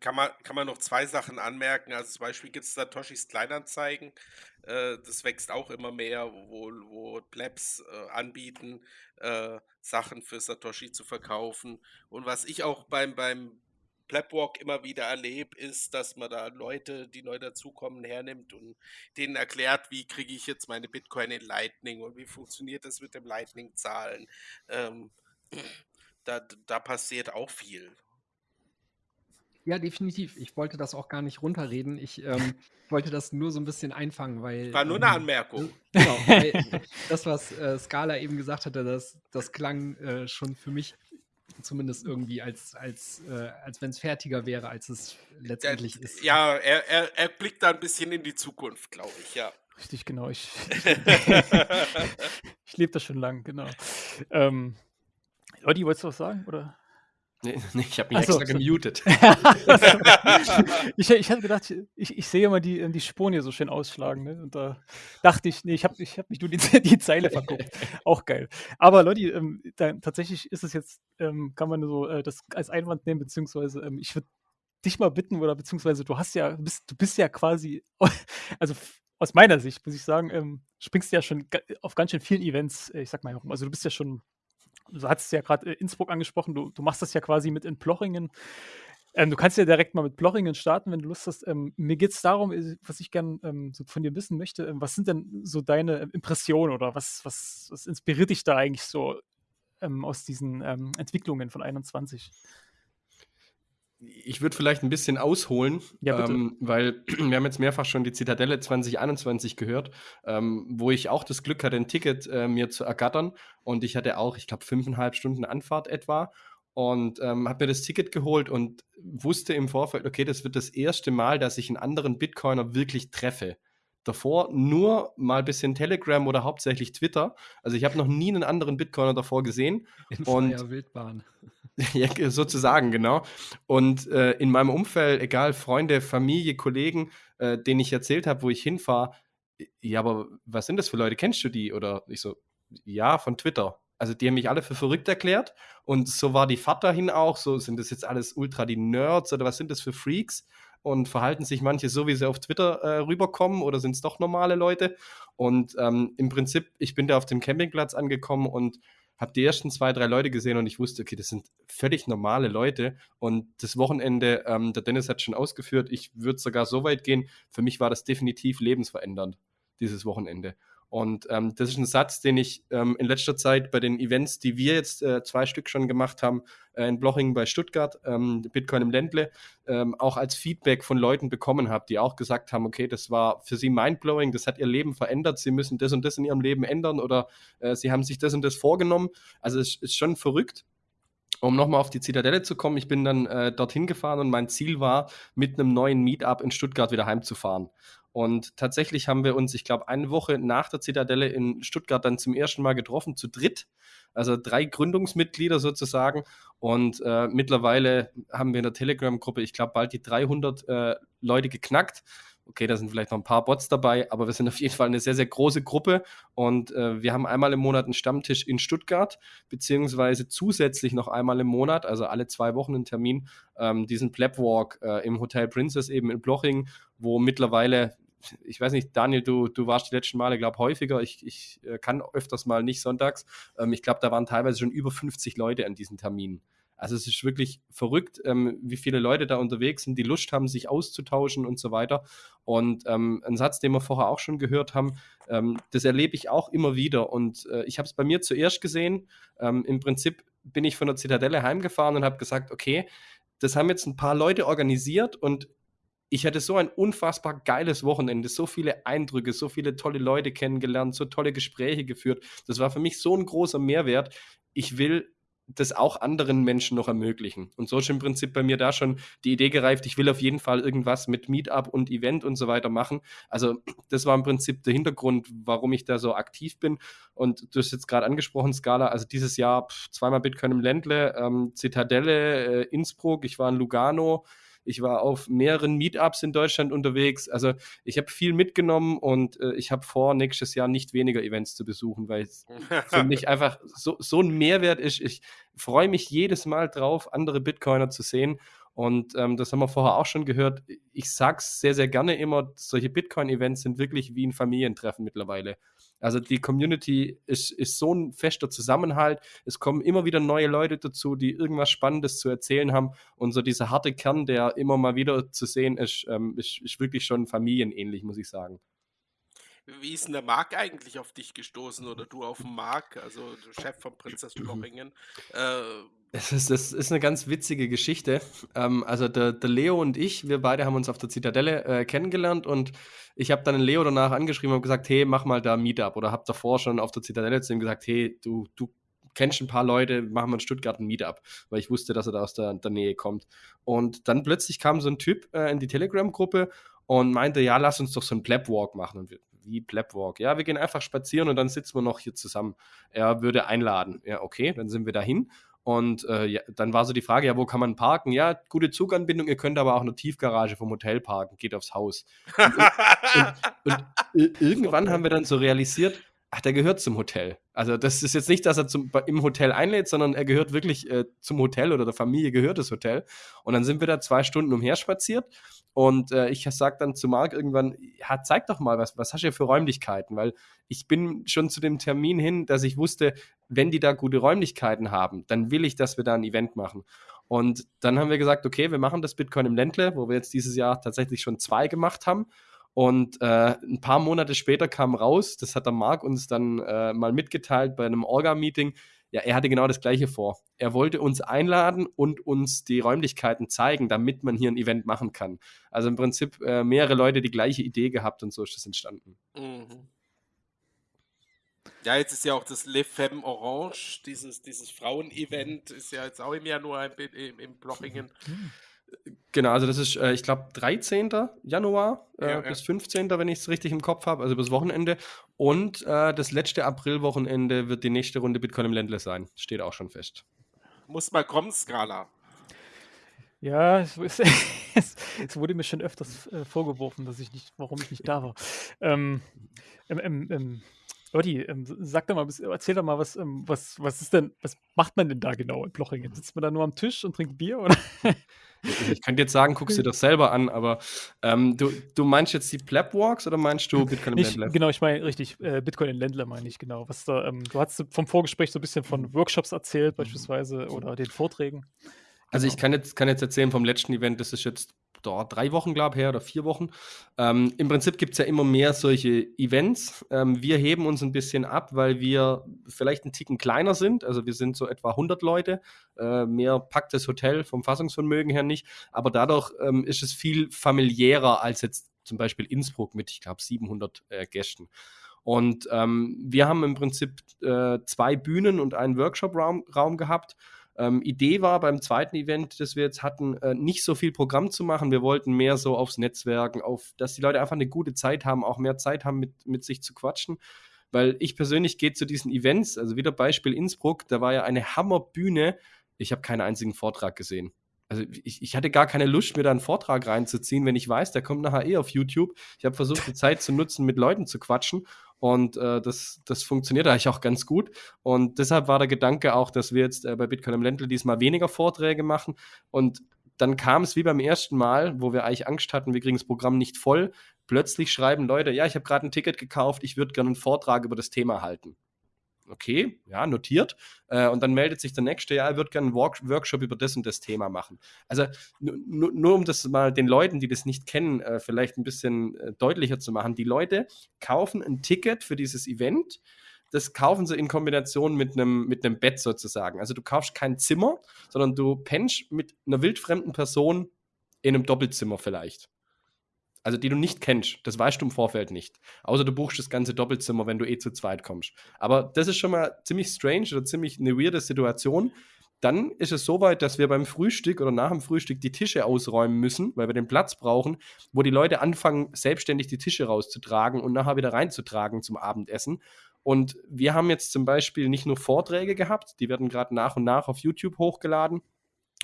Kann man, kann man noch zwei Sachen anmerken. Also zum Beispiel gibt es Satoshis Kleinanzeigen. Äh, das wächst auch immer mehr, wo, wo Plebs äh, anbieten, äh, Sachen für Satoshi zu verkaufen. Und was ich auch beim, beim Plebwalk immer wieder erlebe, ist, dass man da Leute, die neu dazukommen, hernimmt und denen erklärt, wie kriege ich jetzt meine Bitcoin in Lightning und wie funktioniert das mit dem Lightning-Zahlen. Ähm, da, da passiert auch viel. Ja, definitiv. Ich wollte das auch gar nicht runterreden. Ich ähm, wollte das nur so ein bisschen einfangen, weil. War nur eine ähm, Anmerkung. Genau, weil das, was äh, Scala eben gesagt hatte, das, das klang äh, schon für mich zumindest irgendwie, als, als, äh, als wenn es fertiger wäre, als es letztendlich ja, ist. Ja, er, er, er blickt da ein bisschen in die Zukunft, glaube ich, ja. Richtig, genau. Ich, ich lebe das schon lang, genau. Ähm, Leute, wolltest du was sagen? Oder? Nee, nee ich habe mich so, extra so. gemutet. ich, ich hatte gedacht, ich, ich sehe immer die, die Spuren hier so schön ausschlagen. Ne? Und da dachte ich, nee, ich habe ich hab mich nur die, die Zeile verguckt. Auch geil. Aber Leute, ähm, da, tatsächlich ist es jetzt, ähm, kann man so äh, das als Einwand nehmen, beziehungsweise ähm, ich würde dich mal bitten, oder beziehungsweise du hast ja, bist, du bist ja quasi, also aus meiner Sicht, muss ich sagen, ähm, springst du ja schon auf ganz schön vielen Events, äh, ich sag mal herum. Also du bist ja schon du hattest ja gerade äh, Innsbruck angesprochen, du, du machst das ja quasi mit in Plochingen. Ähm, du kannst ja direkt mal mit Plochingen starten, wenn du Lust hast. Ähm, mir geht es darum, äh, was ich gerne ähm, so von dir wissen möchte. Ähm, was sind denn so deine ähm, Impressionen oder was, was, was inspiriert dich da eigentlich so ähm, aus diesen Entwicklungen von 21? Ich würde vielleicht ein bisschen ausholen, ja, ähm, weil wir haben jetzt mehrfach schon die Zitadelle 2021 gehört, ähm, wo ich auch das Glück hatte, ein Ticket äh, mir zu ergattern. Und ich hatte auch, ich glaube, fünfeinhalb Stunden Anfahrt etwa. Und ähm, habe mir das Ticket geholt und wusste im Vorfeld, okay, das wird das erste Mal, dass ich einen anderen Bitcoiner wirklich treffe. Davor nur mal ein bisschen Telegram oder hauptsächlich Twitter. Also ich habe noch nie einen anderen Bitcoiner davor gesehen. In und Wildbahn. ja, sozusagen, genau. Und äh, in meinem Umfeld, egal Freunde, Familie, Kollegen, äh, denen ich erzählt habe, wo ich hinfahre, ja, aber was sind das für Leute? Kennst du die? Oder ich so, ja, von Twitter. Also die haben mich alle für verrückt erklärt und so war die Fahrt dahin auch. So sind das jetzt alles ultra die Nerds oder was sind das für Freaks? Und verhalten sich manche so, wie sie auf Twitter äh, rüberkommen oder sind es doch normale Leute? Und ähm, im Prinzip, ich bin da auf dem Campingplatz angekommen und habe die ersten zwei, drei Leute gesehen und ich wusste, okay, das sind völlig normale Leute. Und das Wochenende, ähm, der Dennis hat schon ausgeführt, ich würde sogar so weit gehen, für mich war das definitiv lebensverändernd, dieses Wochenende. Und ähm, das ist ein Satz, den ich ähm, in letzter Zeit bei den Events, die wir jetzt äh, zwei Stück schon gemacht haben, äh, in Blochingen bei Stuttgart, ähm, Bitcoin im Ländle, ähm, auch als Feedback von Leuten bekommen habe, die auch gesagt haben, okay, das war für sie mindblowing, das hat ihr Leben verändert, sie müssen das und das in ihrem Leben ändern oder äh, sie haben sich das und das vorgenommen. Also es ist schon verrückt. Um nochmal auf die Zitadelle zu kommen, ich bin dann äh, dorthin gefahren und mein Ziel war, mit einem neuen Meetup in Stuttgart wieder heimzufahren. Und tatsächlich haben wir uns, ich glaube, eine Woche nach der Zitadelle in Stuttgart dann zum ersten Mal getroffen, zu dritt. Also drei Gründungsmitglieder sozusagen. Und äh, mittlerweile haben wir in der Telegram-Gruppe, ich glaube, bald die 300 äh, Leute geknackt. Okay, da sind vielleicht noch ein paar Bots dabei, aber wir sind auf jeden Fall eine sehr, sehr große Gruppe und äh, wir haben einmal im Monat einen Stammtisch in Stuttgart, beziehungsweise zusätzlich noch einmal im Monat, also alle zwei Wochen einen Termin, ähm, diesen Plebwalk äh, im Hotel Princess eben in Bloching, wo mittlerweile ich weiß nicht, Daniel, du, du warst die letzten Male, glaube häufiger. Ich, ich äh, kann öfters mal nicht sonntags. Ähm, ich glaube, da waren teilweise schon über 50 Leute an diesen Terminen. Also es ist wirklich verrückt, ähm, wie viele Leute da unterwegs sind, die Lust haben, sich auszutauschen und so weiter. Und ähm, ein Satz, den wir vorher auch schon gehört haben, ähm, das erlebe ich auch immer wieder. Und äh, ich habe es bei mir zuerst gesehen. Ähm, Im Prinzip bin ich von der Zitadelle heimgefahren und habe gesagt, okay, das haben jetzt ein paar Leute organisiert und ich hatte so ein unfassbar geiles Wochenende, so viele Eindrücke, so viele tolle Leute kennengelernt, so tolle Gespräche geführt. Das war für mich so ein großer Mehrwert. Ich will das auch anderen Menschen noch ermöglichen. Und so ist im Prinzip bei mir da schon die Idee gereift, ich will auf jeden Fall irgendwas mit Meetup und Event und so weiter machen. Also das war im Prinzip der Hintergrund, warum ich da so aktiv bin. Und du hast jetzt gerade angesprochen, Scala, also dieses Jahr pff, zweimal Bitcoin im Ländle, ähm, Zitadelle, äh, Innsbruck, ich war in Lugano, ich war auf mehreren Meetups in Deutschland unterwegs. Also ich habe viel mitgenommen und äh, ich habe vor, nächstes Jahr nicht weniger Events zu besuchen, weil es für mich einfach so, so ein Mehrwert ist. Ich freue mich jedes Mal drauf, andere Bitcoiner zu sehen. Und ähm, das haben wir vorher auch schon gehört. Ich sage es sehr, sehr gerne immer, solche Bitcoin-Events sind wirklich wie ein Familientreffen mittlerweile. Also die Community ist, ist so ein fester Zusammenhalt. Es kommen immer wieder neue Leute dazu, die irgendwas Spannendes zu erzählen haben. Und so dieser harte Kern, der immer mal wieder zu sehen ist, ähm, ist, ist wirklich schon familienähnlich, muss ich sagen. Wie ist denn der Marc eigentlich auf dich gestoßen oder du auf den Marc, also der Chef von Prinzess Blochingen? Äh, das ist, das ist eine ganz witzige Geschichte. Ähm, also der, der, Leo und ich, wir beide haben uns auf der Zitadelle äh, kennengelernt und ich habe dann Leo danach angeschrieben und gesagt, hey, mach mal da Meetup oder habe davor schon auf der Zitadelle zu ihm gesagt, hey, du, du kennst ein paar Leute, machen wir in Stuttgart ein Meetup, weil ich wusste, dass er da aus der, der Nähe kommt. Und dann plötzlich kam so ein Typ äh, in die Telegram-Gruppe und meinte, ja, lass uns doch so einen Plebwalk machen. Und wir, wie Plebwalk. Ja, wir gehen einfach spazieren und dann sitzen wir noch hier zusammen. Er würde einladen. Ja, okay, dann sind wir dahin. Und äh, ja, dann war so die Frage, ja, wo kann man parken? Ja, gute Zuganbindung, ihr könnt aber auch eine Tiefgarage vom Hotel parken, geht aufs Haus. Und, und, und irgendwann haben wir dann so realisiert, ach, der gehört zum Hotel. Also das ist jetzt nicht, dass er zum, im Hotel einlädt, sondern er gehört wirklich äh, zum Hotel oder der Familie gehört das Hotel. Und dann sind wir da zwei Stunden umherspaziert und äh, ich sage dann zu Marc irgendwann, ja, zeig doch mal, was, was hast du hier für Räumlichkeiten? Weil ich bin schon zu dem Termin hin, dass ich wusste, wenn die da gute Räumlichkeiten haben, dann will ich, dass wir da ein Event machen. Und dann haben wir gesagt, okay, wir machen das Bitcoin im Ländle, wo wir jetzt dieses Jahr tatsächlich schon zwei gemacht haben. Und äh, ein paar Monate später kam raus, das hat der Marc uns dann äh, mal mitgeteilt bei einem Orga-Meeting, ja, er hatte genau das Gleiche vor. Er wollte uns einladen und uns die Räumlichkeiten zeigen, damit man hier ein Event machen kann. Also im Prinzip äh, mehrere Leute die gleiche Idee gehabt und so ist das entstanden. Mhm. Ja, jetzt ist ja auch das Le Femme Orange, dieses, dieses Frauen-Event, ist ja jetzt auch im Januar in, in Blochingen. Mhm. Genau, also das ist, äh, ich glaube, 13. Januar äh, ja, bis 15., wenn ich es richtig im Kopf habe, also bis Wochenende. Und äh, das letzte Aprilwochenende wird die nächste Runde Bitcoin im Ländle sein. Steht auch schon fest. Muss mal kommen, Skala. Ja, es, es, es, wurde mir schon öfters äh, vorgeworfen, dass ich nicht, warum ich nicht da war. Ähm, ähm, ähm, Otti, ähm, sag doch mal, erzähl doch mal, was, ähm, was, was ist denn, was macht man denn da genau in Blochingen? Sitzt man da nur am Tisch und trinkt Bier? Oder? Ich könnte jetzt sagen, guckst du dir das selber an, aber ähm, du, du meinst jetzt die Plebwalks oder meinst du Bitcoin im Ländler? Genau, ich meine richtig, äh, Bitcoin in Ländler meine ich, genau. Was da, ähm, du hast vom Vorgespräch so ein bisschen von Workshops erzählt, beispielsweise, oder den Vorträgen. Also ich genau. kann jetzt, kann jetzt erzählen vom letzten Event, das ist jetzt drei Wochen, glaube ich, her oder vier Wochen. Ähm, Im Prinzip gibt es ja immer mehr solche Events. Ähm, wir heben uns ein bisschen ab, weil wir vielleicht einen Ticken kleiner sind. Also wir sind so etwa 100 Leute. Äh, mehr packt das Hotel vom Fassungsvermögen her nicht. Aber dadurch ähm, ist es viel familiärer als jetzt zum Beispiel Innsbruck mit, ich glaube, 700 äh, Gästen. Und ähm, wir haben im Prinzip äh, zwei Bühnen und einen Workshop-Raum Raum gehabt. Ähm, Idee war beim zweiten Event, das wir jetzt hatten, äh, nicht so viel Programm zu machen. Wir wollten mehr so aufs Netzwerken, auf, dass die Leute einfach eine gute Zeit haben, auch mehr Zeit haben, mit, mit sich zu quatschen. Weil ich persönlich gehe zu diesen Events, also wieder Beispiel Innsbruck, da war ja eine Hammerbühne. Ich habe keinen einzigen Vortrag gesehen. Also ich, ich, hatte gar keine Lust, mir da einen Vortrag reinzuziehen, wenn ich weiß, der kommt nachher eh auf YouTube. Ich habe versucht, die Zeit zu nutzen, mit Leuten zu quatschen und äh, das, das funktioniert eigentlich auch ganz gut. Und deshalb war der Gedanke auch, dass wir jetzt äh, bei Bitcoin im Ländle diesmal weniger Vorträge machen. Und dann kam es wie beim ersten Mal, wo wir eigentlich Angst hatten, wir kriegen das Programm nicht voll. Plötzlich schreiben Leute, ja, ich habe gerade ein Ticket gekauft, ich würde gerne einen Vortrag über das Thema halten okay, ja, notiert. Äh, und dann meldet sich der nächste, ja, er wird gerne einen Work Workshop über das und das Thema machen. Also nur um das mal den Leuten, die das nicht kennen, äh, vielleicht ein bisschen äh, deutlicher zu machen. Die Leute kaufen ein Ticket für dieses Event. Das kaufen sie in Kombination mit einem mit einem Bett sozusagen. Also du kaufst kein Zimmer, sondern du pennst mit einer wildfremden Person in einem Doppelzimmer vielleicht. Also die du nicht kennst. Das weißt du im Vorfeld nicht. Außer du buchst das ganze Doppelzimmer, wenn du eh zu zweit kommst. Aber das ist schon mal ziemlich strange oder ziemlich eine weirde Situation. Dann ist es so weit, dass wir beim Frühstück oder nach dem Frühstück die Tische ausräumen müssen, weil wir den Platz brauchen, wo die Leute anfangen, selbstständig die Tische rauszutragen und nachher wieder reinzutragen zum Abendessen. Und wir haben jetzt zum Beispiel nicht nur Vorträge gehabt, die werden gerade nach und nach auf YouTube hochgeladen,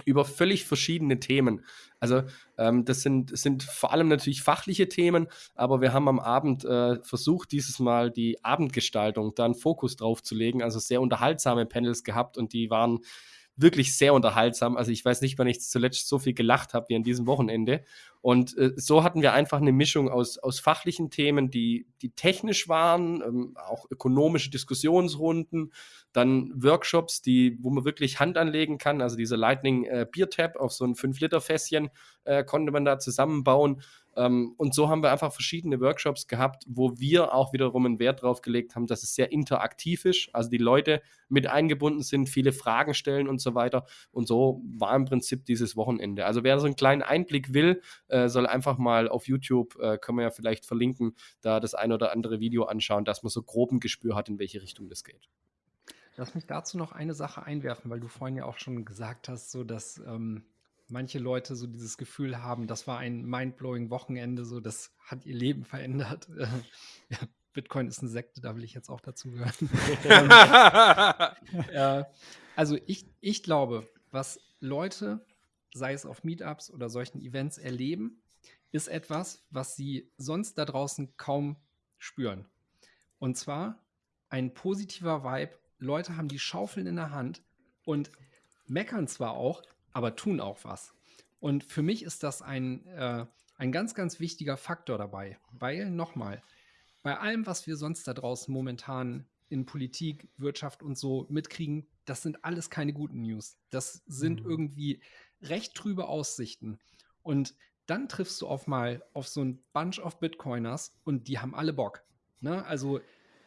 über völlig verschiedene Themen. Also ähm, das sind, sind vor allem natürlich fachliche Themen, aber wir haben am Abend äh, versucht, dieses Mal die Abendgestaltung da einen Fokus drauf zu legen. Also sehr unterhaltsame Panels gehabt und die waren wirklich sehr unterhaltsam. Also ich weiß nicht, wann ich zuletzt so viel gelacht habe wie an diesem Wochenende. Und äh, so hatten wir einfach eine Mischung aus, aus fachlichen Themen, die, die technisch waren, ähm, auch ökonomische Diskussionsrunden, dann Workshops, die, wo man wirklich Hand anlegen kann. Also dieser Lightning äh, Beer Tap auf so ein 5-Liter-Fässchen äh, konnte man da zusammenbauen. Ähm, und so haben wir einfach verschiedene Workshops gehabt, wo wir auch wiederum einen Wert drauf gelegt haben, dass es sehr interaktiv ist, also die Leute mit eingebunden sind, viele Fragen stellen und so weiter. Und so war im Prinzip dieses Wochenende. Also wer so einen kleinen Einblick will, äh, soll einfach mal auf YouTube, äh, können wir ja vielleicht verlinken, da das ein oder andere Video anschauen, dass man so groben Gespür hat, in welche Richtung das geht. Lass mich dazu noch eine Sache einwerfen, weil du vorhin ja auch schon gesagt hast, so dass ähm, manche Leute so dieses Gefühl haben, das war ein mindblowing Wochenende, so das hat ihr Leben verändert. ja, Bitcoin ist eine Sekte, da will ich jetzt auch dazu gehören. äh, also ich, ich glaube, was Leute, sei es auf Meetups oder solchen Events erleben, ist etwas, was sie sonst da draußen kaum spüren. Und zwar ein positiver Vibe. Leute haben die Schaufeln in der Hand und meckern zwar auch, aber tun auch was. Und für mich ist das ein, äh, ein ganz, ganz wichtiger Faktor dabei, weil nochmal, bei allem, was wir sonst da draußen momentan in Politik, Wirtschaft und so mitkriegen, das sind alles keine guten News. Das sind mhm. irgendwie recht trübe Aussichten. Und dann triffst du auf mal auf so ein Bunch of Bitcoiners und die haben alle Bock. Ne? Also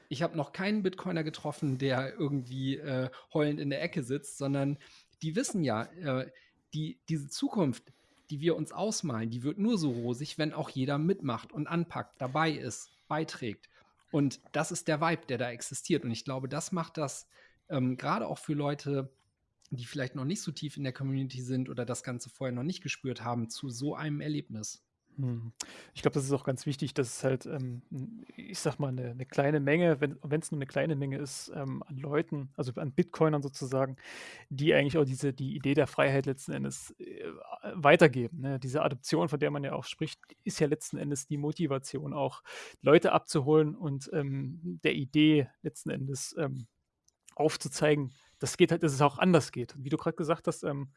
ich habe noch keinen Bitcoiner getroffen, der irgendwie äh, heulend in der Ecke sitzt, sondern die wissen ja, äh, die, diese Zukunft, die wir uns ausmalen, die wird nur so rosig, wenn auch jeder mitmacht und anpackt, dabei ist, beiträgt. Und das ist der Vibe, der da existiert. Und ich glaube, das macht das ähm, gerade auch für Leute, die vielleicht noch nicht so tief in der Community sind oder das Ganze vorher noch nicht gespürt haben, zu so einem Erlebnis. Hm. Ich glaube, das ist auch ganz wichtig, dass es halt, ähm, ich sag mal, eine, eine kleine Menge, wenn es nur eine kleine Menge ist, ähm, an Leuten, also an Bitcoinern sozusagen, die eigentlich auch diese, die Idee der Freiheit letzten Endes äh, weitergeben. Ne? Diese Adoption, von der man ja auch spricht, ist ja letzten Endes die Motivation, auch Leute abzuholen und ähm, der Idee letzten Endes ähm, aufzuzeigen, dass, geht halt, dass es auch anders geht. Wie du gerade gesagt hast, ähm,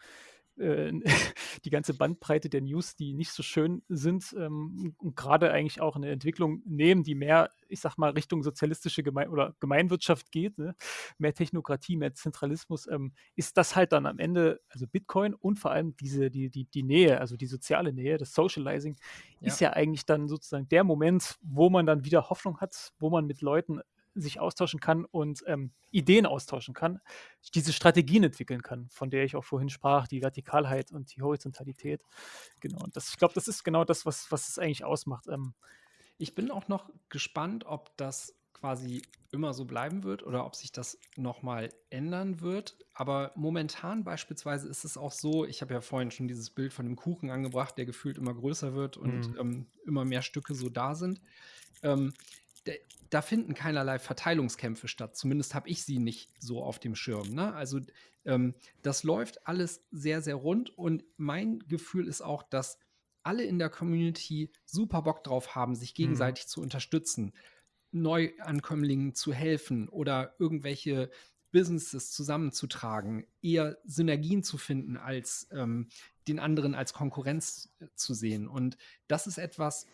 äh, die ganze Bandbreite der News, die nicht so schön sind ähm, und gerade eigentlich auch eine Entwicklung nehmen, die mehr, ich sag mal, Richtung sozialistische Geme oder Gemeinwirtschaft geht, ne? mehr Technokratie, mehr Zentralismus, ähm, ist das halt dann am Ende, also Bitcoin und vor allem diese, die, die, die Nähe, also die soziale Nähe, das Socializing, ja. ist ja eigentlich dann sozusagen der Moment, wo man dann wieder Hoffnung hat, wo man mit Leuten sich austauschen kann und ähm, Ideen austauschen kann, diese Strategien entwickeln kann, von der ich auch vorhin sprach, die Vertikalheit und die Horizontalität. Genau, und das, ich glaube, das ist genau das, was, was es eigentlich ausmacht. Ähm, ich bin auch noch gespannt, ob das quasi immer so bleiben wird oder ob sich das nochmal ändern wird. Aber momentan beispielsweise ist es auch so, ich habe ja vorhin schon dieses Bild von dem Kuchen angebracht, der gefühlt immer größer wird und mhm. ähm, immer mehr Stücke so da sind. Ähm, da finden keinerlei Verteilungskämpfe statt. Zumindest habe ich sie nicht so auf dem Schirm. Ne? Also ähm, das läuft alles sehr, sehr rund und mein Gefühl ist auch, dass alle in der Community super Bock drauf haben, sich mhm. gegenseitig mhm. zu unterstützen, Neuankömmlingen zu helfen oder irgendwelche Businesses zusammenzutragen, eher Synergien zu finden, als ähm, den anderen als Konkurrenz äh, zu sehen. Und das ist etwas,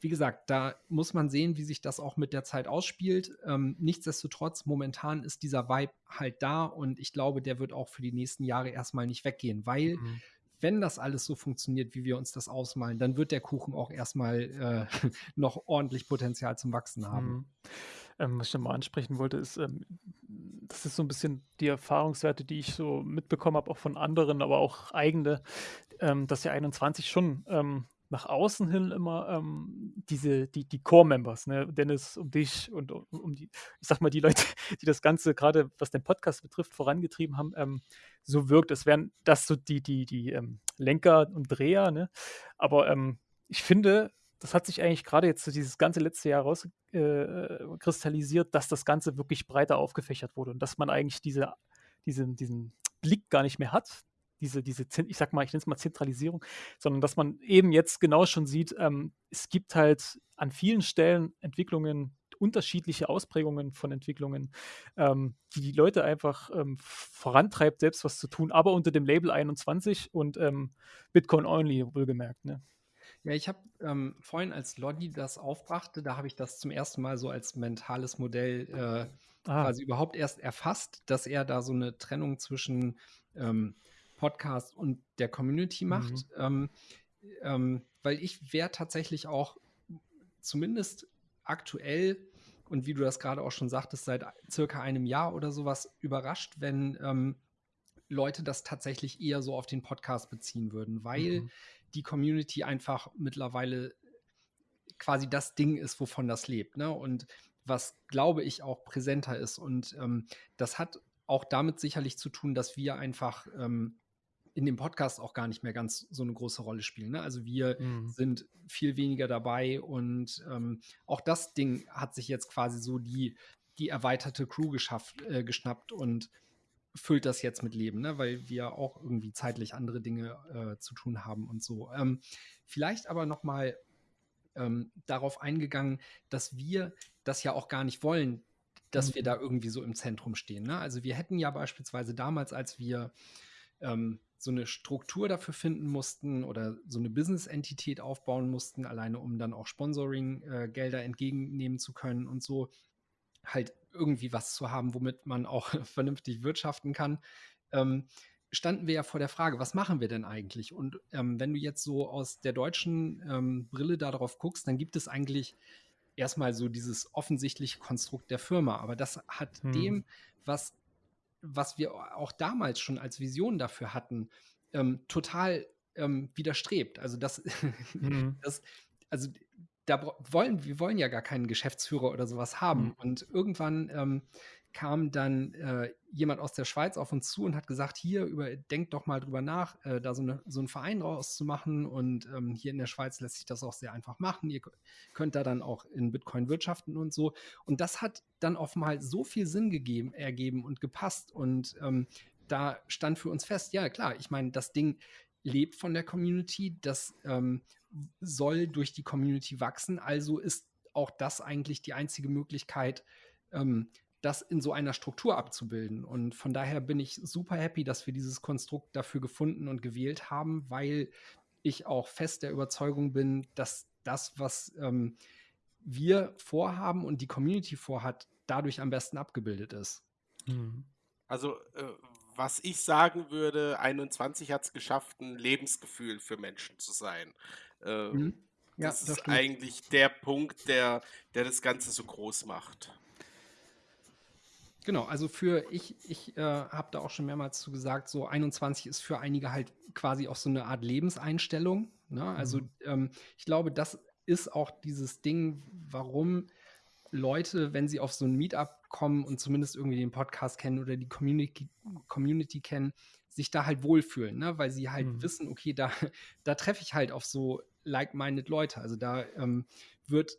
wie gesagt, da muss man sehen, wie sich das auch mit der Zeit ausspielt. Ähm, nichtsdestotrotz, momentan ist dieser Vibe halt da und ich glaube, der wird auch für die nächsten Jahre erstmal nicht weggehen, weil mhm. wenn das alles so funktioniert, wie wir uns das ausmalen, dann wird der Kuchen auch erstmal äh, noch ordentlich Potenzial zum Wachsen haben. Mhm. Ähm, was ich nochmal ansprechen wollte, ist, ähm, das ist so ein bisschen die Erfahrungswerte, die ich so mitbekommen habe, auch von anderen, aber auch eigene, ähm, dass der 21 schon nach außen hin immer ähm, diese, die, die Core-Members, ne? Dennis, um dich und um, um, die, ich sag mal, die Leute, die das Ganze gerade, was den Podcast betrifft, vorangetrieben haben, ähm, so wirkt. Es wären das so die, die, die ähm, Lenker und Dreher, ne? Aber ähm, ich finde, das hat sich eigentlich gerade jetzt so dieses ganze letzte Jahr rauskristallisiert, äh, dass das Ganze wirklich breiter aufgefächert wurde und dass man eigentlich diese, diesen, diesen Blick gar nicht mehr hat, diese, diese, ich sag mal, ich nenne es mal Zentralisierung, sondern dass man eben jetzt genau schon sieht, ähm, es gibt halt an vielen Stellen Entwicklungen, unterschiedliche Ausprägungen von Entwicklungen, ähm, die die Leute einfach ähm, vorantreibt, selbst was zu tun, aber unter dem Label 21 und ähm, Bitcoin Only, wohlgemerkt. Ne? Ja, ich habe ähm, vorhin, als Lodi das aufbrachte, da habe ich das zum ersten Mal so als mentales Modell äh, ah. quasi überhaupt erst erfasst, dass er da so eine Trennung zwischen ähm, Podcast und der Community macht. Mhm. Ähm, ähm, weil ich wäre tatsächlich auch zumindest aktuell und wie du das gerade auch schon sagtest, seit circa einem Jahr oder sowas überrascht, wenn ähm, Leute das tatsächlich eher so auf den Podcast beziehen würden, weil mhm. die Community einfach mittlerweile quasi das Ding ist, wovon das lebt. Ne? Und was, glaube ich, auch präsenter ist. Und ähm, das hat auch damit sicherlich zu tun, dass wir einfach ähm, in dem Podcast auch gar nicht mehr ganz so eine große Rolle spielen. Ne? Also wir mhm. sind viel weniger dabei und ähm, auch das Ding hat sich jetzt quasi so die, die erweiterte Crew geschafft, äh, geschnappt und füllt das jetzt mit Leben, ne? weil wir auch irgendwie zeitlich andere Dinge äh, zu tun haben und so. Ähm, vielleicht aber noch mal ähm, darauf eingegangen, dass wir das ja auch gar nicht wollen, dass mhm. wir da irgendwie so im Zentrum stehen. Ne? Also wir hätten ja beispielsweise damals, als wir ähm, so eine Struktur dafür finden mussten oder so eine Business-Entität aufbauen mussten, alleine um dann auch Sponsoring-Gelder äh, entgegennehmen zu können und so halt irgendwie was zu haben, womit man auch vernünftig wirtschaften kann, ähm, standen wir ja vor der Frage, was machen wir denn eigentlich? Und ähm, wenn du jetzt so aus der deutschen ähm, Brille darauf guckst, dann gibt es eigentlich erstmal so dieses offensichtliche Konstrukt der Firma, aber das hat hm. dem, was was wir auch damals schon als Vision dafür hatten, ähm, total ähm, widerstrebt. Also das, mhm. das, also da wollen wir wollen ja gar keinen Geschäftsführer oder sowas haben. Mhm. Und irgendwann ähm, kam dann äh, jemand aus der Schweiz auf uns zu und hat gesagt, hier, über, denkt doch mal drüber nach, äh, da so, eine, so einen Verein rauszumachen. Und ähm, hier in der Schweiz lässt sich das auch sehr einfach machen. Ihr könnt da dann auch in Bitcoin wirtschaften und so. Und das hat dann offenbar so viel Sinn gegeben, ergeben und gepasst. Und ähm, da stand für uns fest, ja klar, ich meine, das Ding lebt von der Community, das ähm, soll durch die Community wachsen. Also ist auch das eigentlich die einzige Möglichkeit, ähm, das in so einer Struktur abzubilden. Und von daher bin ich super happy, dass wir dieses Konstrukt dafür gefunden und gewählt haben, weil ich auch fest der Überzeugung bin, dass das, was ähm, wir vorhaben und die Community vorhat, dadurch am besten abgebildet ist. Mhm. Also, äh, was ich sagen würde, 21 hat es geschafft, ein Lebensgefühl für Menschen zu sein. Äh, mhm. ja, das, das ist eigentlich der Punkt, der, der das Ganze so groß macht. Genau, also für ich, ich äh, habe da auch schon mehrmals zu gesagt, so 21 ist für einige halt quasi auch so eine Art Lebenseinstellung. Ne? Also mhm. ähm, ich glaube, das ist auch dieses Ding, warum Leute, wenn sie auf so ein Meetup kommen und zumindest irgendwie den Podcast kennen oder die Community, Community kennen, sich da halt wohlfühlen, ne? weil sie halt mhm. wissen, okay, da, da treffe ich halt auf so like-minded Leute. Also da ähm, wird,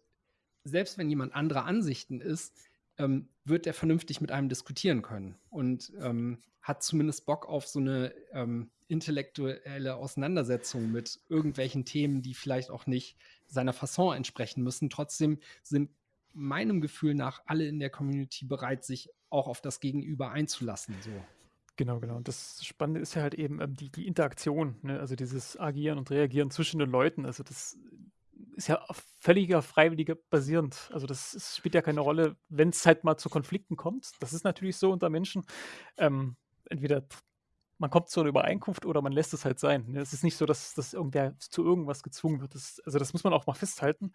selbst wenn jemand anderer Ansichten ist, ähm, wird der vernünftig mit einem diskutieren können und ähm, hat zumindest Bock auf so eine ähm, intellektuelle Auseinandersetzung mit irgendwelchen Themen, die vielleicht auch nicht seiner Fasson entsprechen müssen. Trotzdem sind meinem Gefühl nach alle in der Community bereit, sich auch auf das Gegenüber einzulassen. So. Genau, genau. Und das Spannende ist ja halt eben ähm, die, die Interaktion, ne? also dieses Agieren und Reagieren zwischen den Leuten. Also das ist ja auf völliger freiwilliger basierend. Also das ist, spielt ja keine Rolle, wenn es halt mal zu Konflikten kommt. Das ist natürlich so unter Menschen. Ähm, entweder man kommt zu einer Übereinkunft oder man lässt es halt sein. Ne? Es ist nicht so, dass, dass irgendwer zu irgendwas gezwungen wird. Das, also das muss man auch mal festhalten.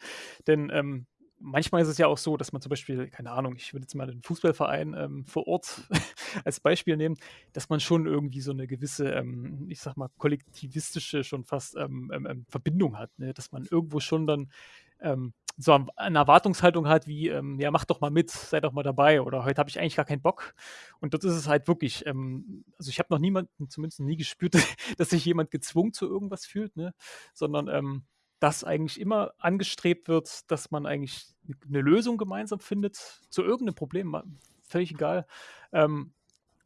Denn ähm, manchmal ist es ja auch so, dass man zum Beispiel, keine Ahnung, ich würde jetzt mal den Fußballverein ähm, vor Ort als Beispiel nehmen, dass man schon irgendwie so eine gewisse, ähm, ich sag mal, kollektivistische schon fast ähm, ähm, ähm Verbindung hat, ne? dass man irgendwo schon dann ähm, so eine Erwartungshaltung hat wie, ähm, ja, mach doch mal mit, sei doch mal dabei oder heute habe ich eigentlich gar keinen Bock. Und dort ist es halt wirklich, ähm, also ich habe noch niemanden, zumindest nie gespürt, dass sich jemand gezwungen zu irgendwas fühlt, ne? sondern ähm, dass eigentlich immer angestrebt wird, dass man eigentlich eine Lösung gemeinsam findet zu irgendeinem Problem, völlig egal. Ähm,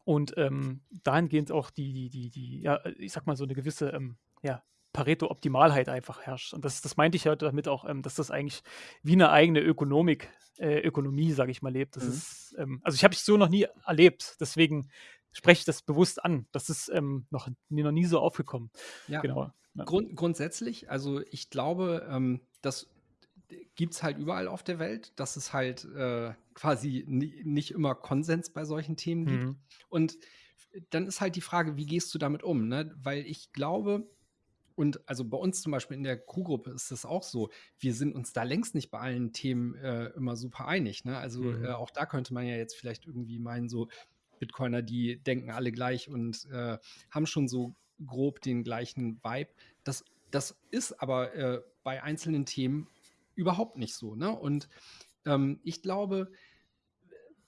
und ähm, dahingehend auch die, die, die, die, ja, ich sag mal, so eine gewisse, ähm, ja, Pareto-Optimalheit einfach herrscht. Und das, das meinte ich ja damit auch, ähm, dass das eigentlich wie eine eigene Ökonomik, äh, Ökonomie, sage ich mal, lebt. Das mhm. ist, ähm, also ich habe es so noch nie erlebt, deswegen spreche ich das bewusst an. Das ist ähm, noch, mir noch nie so aufgekommen. Ja, genau. Grund, grundsätzlich, also ich glaube, ähm, das gibt es halt überall auf der Welt, dass es halt äh, quasi nicht immer Konsens bei solchen Themen gibt. Mhm. Und dann ist halt die Frage, wie gehst du damit um? Ne? Weil ich glaube, und also bei uns zum Beispiel in der Crew-Gruppe ist es auch so, wir sind uns da längst nicht bei allen Themen äh, immer super einig. Ne? Also mhm. äh, auch da könnte man ja jetzt vielleicht irgendwie meinen, so Bitcoiner, die denken alle gleich und äh, haben schon so grob den gleichen Vibe. Das, das ist aber äh, bei einzelnen Themen überhaupt nicht so. Ne? Und ähm, ich glaube,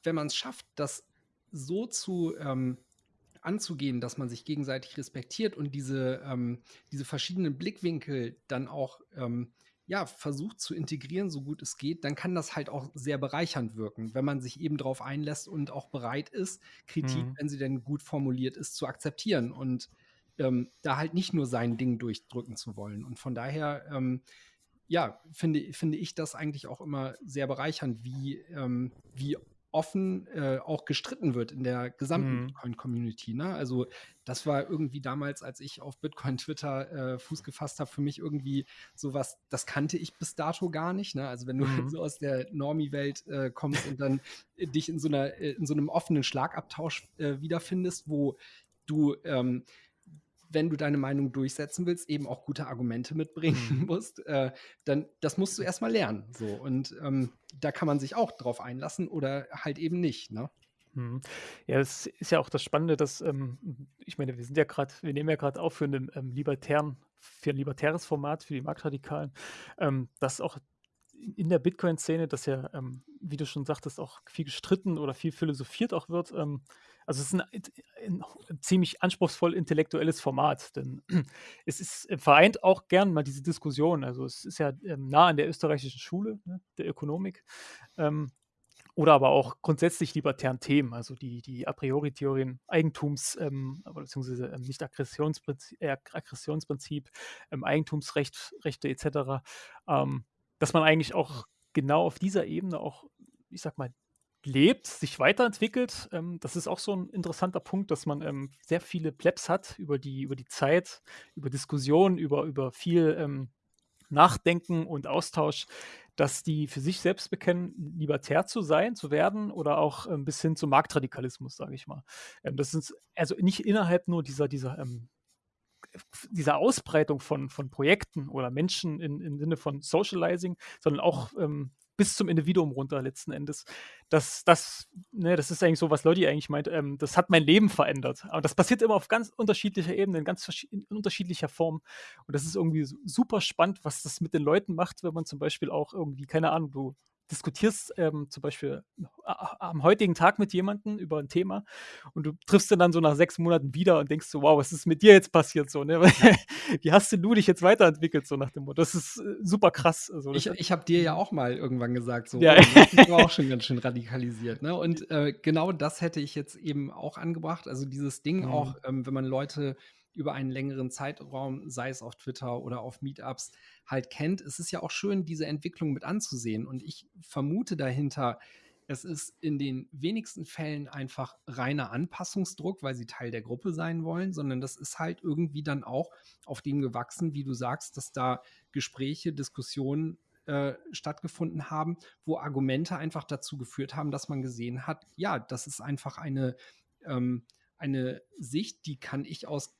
wenn man es schafft, das so zu ähm, anzugehen, dass man sich gegenseitig respektiert und diese, ähm, diese verschiedenen Blickwinkel dann auch ähm, ja, versucht zu integrieren, so gut es geht, dann kann das halt auch sehr bereichernd wirken, wenn man sich eben darauf einlässt und auch bereit ist, Kritik, mhm. wenn sie denn gut formuliert ist, zu akzeptieren und ähm, da halt nicht nur sein Ding durchdrücken zu wollen. Und von daher, ähm, ja, finde, finde ich das eigentlich auch immer sehr bereichernd, wie, ähm, wie offen äh, auch gestritten wird in der gesamten mhm. Bitcoin-Community. Ne? Also das war irgendwie damals, als ich auf Bitcoin-Twitter äh, Fuß gefasst habe, für mich irgendwie sowas, das kannte ich bis dato gar nicht. Ne? Also wenn du mhm. so aus der Normie-Welt äh, kommst und dann dich in so, einer, äh, in so einem offenen Schlagabtausch äh, wiederfindest, wo du ähm, wenn du deine Meinung durchsetzen willst, eben auch gute Argumente mitbringen mhm. musst, äh, dann das musst du erstmal lernen. So. Und ähm, da kann man sich auch drauf einlassen oder halt eben nicht. Ne? Mhm. Ja, das ist ja auch das Spannende, dass, ähm, ich meine, wir sind ja gerade, wir nehmen ja gerade auf für einen ähm, libertären, für ein libertäres Format, für die Marktradikalen, ähm, dass auch in der Bitcoin-Szene, dass ja, ähm, wie du schon sagtest, auch viel gestritten oder viel philosophiert auch wird. Ähm, also es ist ein, ein, ziemlich anspruchsvoll intellektuelles Format, denn es ist, äh, vereint auch gern mal diese Diskussion. Also es ist ja ähm, nah an der österreichischen Schule, ne, der Ökonomik, ähm, oder aber auch grundsätzlich libertären Themen, also die, die a priori Theorien Eigentums, ähm, beziehungsweise ähm, nicht Aggressionsprinzip, äh, Aggressionsprinzip ähm, Eigentumsrecht, Rechte etc., ähm, dass man eigentlich auch genau auf dieser Ebene auch, ich sag mal, lebt, sich weiterentwickelt. Ähm, das ist auch so ein interessanter Punkt, dass man ähm, sehr viele Plebs hat über die, über die Zeit, über Diskussionen, über, über viel ähm, Nachdenken und Austausch, dass die für sich selbst bekennen, libertär zu sein, zu werden oder auch ähm, bis hin zum Marktradikalismus, sage ich mal. Ähm, das ist also nicht innerhalb nur dieser, dieser ähm, dieser Ausbreitung von, von Projekten oder Menschen in, im Sinne von Socializing, sondern auch ähm, bis zum Individuum runter letzten Endes. Das, das, ne, das ist eigentlich so, was Leute eigentlich meint, ähm, das hat mein Leben verändert. Aber das passiert immer auf ganz unterschiedlicher Ebene, in ganz in unterschiedlicher Form. Und das ist irgendwie super spannend, was das mit den Leuten macht, wenn man zum Beispiel auch irgendwie, keine Ahnung, du diskutierst ähm, zum Beispiel am heutigen Tag mit jemandem über ein Thema und du triffst ihn dann so nach sechs Monaten wieder und denkst so, wow, was ist mit dir jetzt passiert so, ne? Wie hast denn du dich jetzt weiterentwickelt, so nach dem Motto? Das ist äh, super krass. Also, ich ich habe dir ja auch mal irgendwann gesagt, so, ja. das war auch schon ganz schön radikalisiert, ne? Und äh, genau das hätte ich jetzt eben auch angebracht. Also dieses Ding mhm. auch, ähm, wenn man Leute über einen längeren Zeitraum, sei es auf Twitter oder auf Meetups, halt kennt. Es ist ja auch schön, diese Entwicklung mit anzusehen. Und ich vermute dahinter, es ist in den wenigsten Fällen einfach reiner Anpassungsdruck, weil sie Teil der Gruppe sein wollen, sondern das ist halt irgendwie dann auch auf dem gewachsen, wie du sagst, dass da Gespräche, Diskussionen äh, stattgefunden haben, wo Argumente einfach dazu geführt haben, dass man gesehen hat, ja, das ist einfach eine, ähm, eine Sicht, die kann ich aus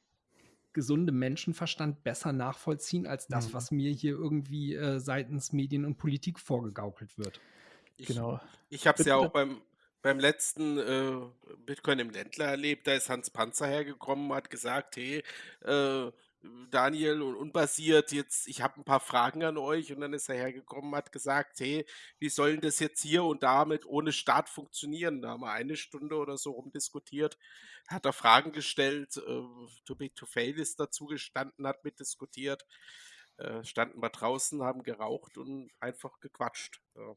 gesunde Menschenverstand besser nachvollziehen als das, mhm. was mir hier irgendwie äh, seitens Medien und Politik vorgegaukelt wird. Ich, genau. Ich habe es ja auch beim, beim letzten äh, Bitcoin im Ländler erlebt. Da ist Hans Panzer hergekommen, hat gesagt, hey, äh, Daniel und unbasiert, jetzt, ich habe ein paar Fragen an euch und dann ist er hergekommen, hat gesagt, hey, wie soll denn das jetzt hier und damit ohne Start funktionieren? Da haben wir eine Stunde oder so rumdiskutiert, hat er Fragen gestellt, äh, Too Big to Fail ist dazu gestanden, hat mitdiskutiert, äh, standen wir draußen, haben geraucht und einfach gequatscht. Ja.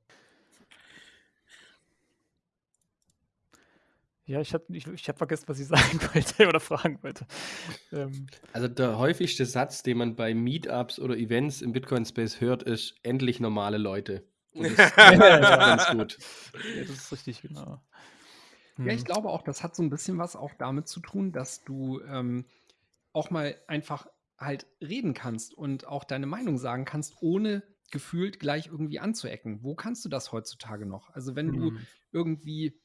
Ja, ich habe ich, ich hab vergessen, was ich sagen wollte oder fragen wollte. Ähm. Also der häufigste Satz, den man bei Meetups oder Events im Bitcoin-Space hört, ist endlich normale Leute. Und das ist ganz gut. Ja, das ist richtig, genau. Hm. Ja, ich glaube auch, das hat so ein bisschen was auch damit zu tun, dass du ähm, auch mal einfach halt reden kannst und auch deine Meinung sagen kannst, ohne gefühlt gleich irgendwie anzuecken. Wo kannst du das heutzutage noch? Also wenn hm. du irgendwie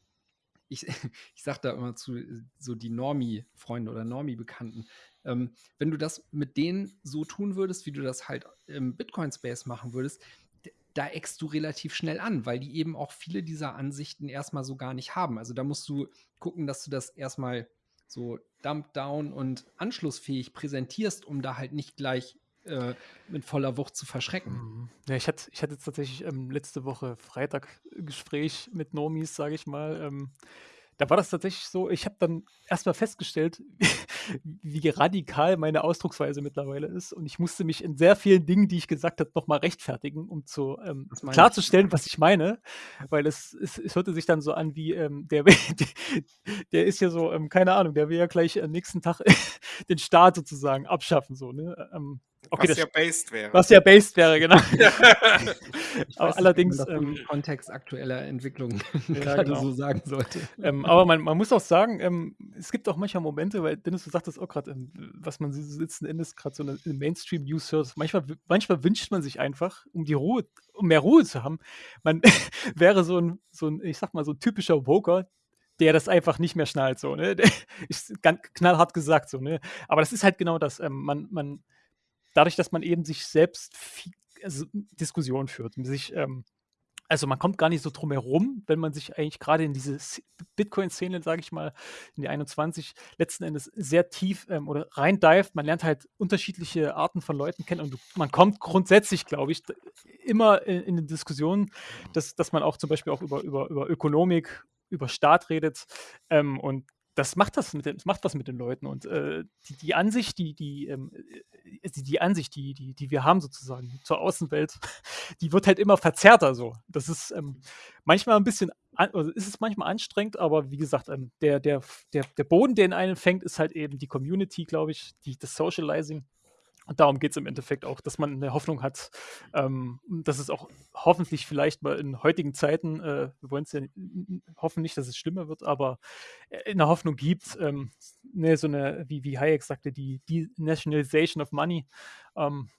ich, ich sage da immer zu äh, so die Normie-Freunde oder Normie-Bekannten, ähm, wenn du das mit denen so tun würdest, wie du das halt im Bitcoin-Space machen würdest, da eckst du relativ schnell an, weil die eben auch viele dieser Ansichten erstmal so gar nicht haben. Also da musst du gucken, dass du das erstmal so dump down und anschlussfähig präsentierst, um da halt nicht gleich äh, mit voller Wucht zu verschrecken. Mhm. Ja, ich hatte, ich hatte tatsächlich ähm, letzte Woche Freitag Gespräch mit Normis, sage ich mal. Ähm, da war das tatsächlich so, ich habe dann erstmal festgestellt, wie radikal meine Ausdrucksweise mittlerweile ist. Und ich musste mich in sehr vielen Dingen, die ich gesagt habe, nochmal rechtfertigen, um zu ähm, klarzustellen, was ich meine. Weil es, es, es, hörte sich dann so an, wie ähm, der, der ist ja so, ähm, keine Ahnung, der will ja gleich am nächsten Tag den Staat sozusagen abschaffen. So, ne? Okay, was ja based wäre. Was ja based wäre, genau. aber allerdings. Nicht, ähm, Kontext aktueller Entwicklung ja, gerade genau. so sagen sollte. Ähm, aber man, man, muss auch sagen, ähm, es gibt auch manchmal Momente, weil Dennis, du sagtest auch gerade, ähm, was man letzten Endes gerade so eine, eine Mainstream-News hört. Manchmal, manchmal wünscht man sich einfach, um die Ruhe, um mehr Ruhe zu haben, man wäre so ein, so ein, ich sag mal, so ein typischer Woker, der das einfach nicht mehr schnallt, so, ne? Ist ganz knallhart gesagt, so, ne? Aber das ist halt genau das. Ähm, man, man dadurch, dass man eben sich selbst viel, also Diskussion führt, sich, ähm, also man kommt gar nicht so drum herum, wenn man sich eigentlich gerade in diese Bitcoin-Szene, sage ich mal, in die 21 letzten Endes sehr tief ähm, oder rein dive. Man lernt halt unterschiedliche Arten von Leuten kennen und man kommt grundsätzlich, glaube ich, immer in, in den Diskussionen, dass, dass man auch zum Beispiel auch über, über, über Ökonomik, über Staat redet ähm, und das macht das mit den, das macht was mit den Leuten und äh, die, die, Ansicht, die, die, ähm, äh, die, die, Ansicht, die, die, die wir haben sozusagen zur Außenwelt, die wird halt immer verzerrter so. Das ist ähm, manchmal ein bisschen, also ist es manchmal anstrengend, aber wie gesagt, ähm, der, der, der, der Boden, der in einen fängt, ist halt eben die Community, glaube ich, die, das Socializing. Und darum geht es im Endeffekt auch, dass man eine Hoffnung hat, ähm, dass es auch hoffentlich vielleicht mal in heutigen Zeiten, äh, wir wollen es ja hoffen nicht, dass es schlimmer wird, aber äh, eine Hoffnung gibt, ähm, ne, so eine, wie, wie Hayek sagte, die, die Nationalization of Money. Ähm,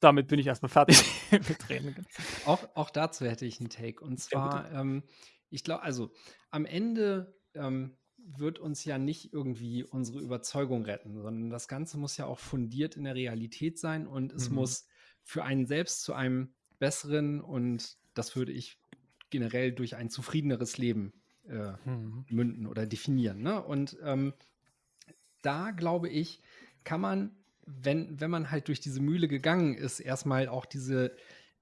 damit bin ich erstmal fertig mit Reden. Auch, auch dazu hätte ich einen Take. Und zwar, ja, ähm, ich glaube, also am Ende ähm, wird uns ja nicht irgendwie unsere Überzeugung retten, sondern das Ganze muss ja auch fundiert in der Realität sein und es mhm. muss für einen selbst zu einem besseren und das würde ich generell durch ein zufriedeneres Leben äh, mhm. münden oder definieren. Ne? Und ähm, da glaube ich, kann man, wenn, wenn man halt durch diese Mühle gegangen ist, erstmal auch diese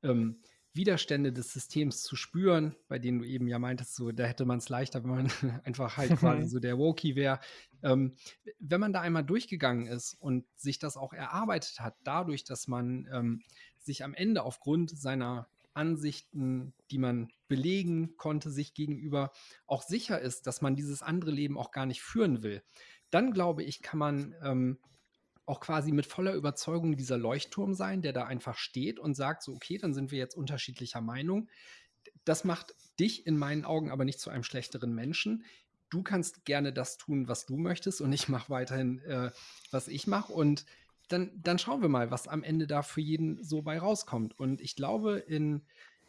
ähm, Widerstände des Systems zu spüren, bei denen du eben ja meintest, so da hätte man es leichter, wenn man einfach halt quasi so der Woki wäre. Ähm, wenn man da einmal durchgegangen ist und sich das auch erarbeitet hat, dadurch, dass man ähm, sich am Ende aufgrund seiner Ansichten, die man belegen konnte, sich gegenüber auch sicher ist, dass man dieses andere Leben auch gar nicht führen will, dann glaube ich, kann man ähm, auch quasi mit voller Überzeugung dieser Leuchtturm sein, der da einfach steht und sagt, so, okay, dann sind wir jetzt unterschiedlicher Meinung. Das macht dich in meinen Augen aber nicht zu einem schlechteren Menschen. Du kannst gerne das tun, was du möchtest und ich mache weiterhin, äh, was ich mache. Und dann, dann schauen wir mal, was am Ende da für jeden so bei rauskommt. Und ich glaube, in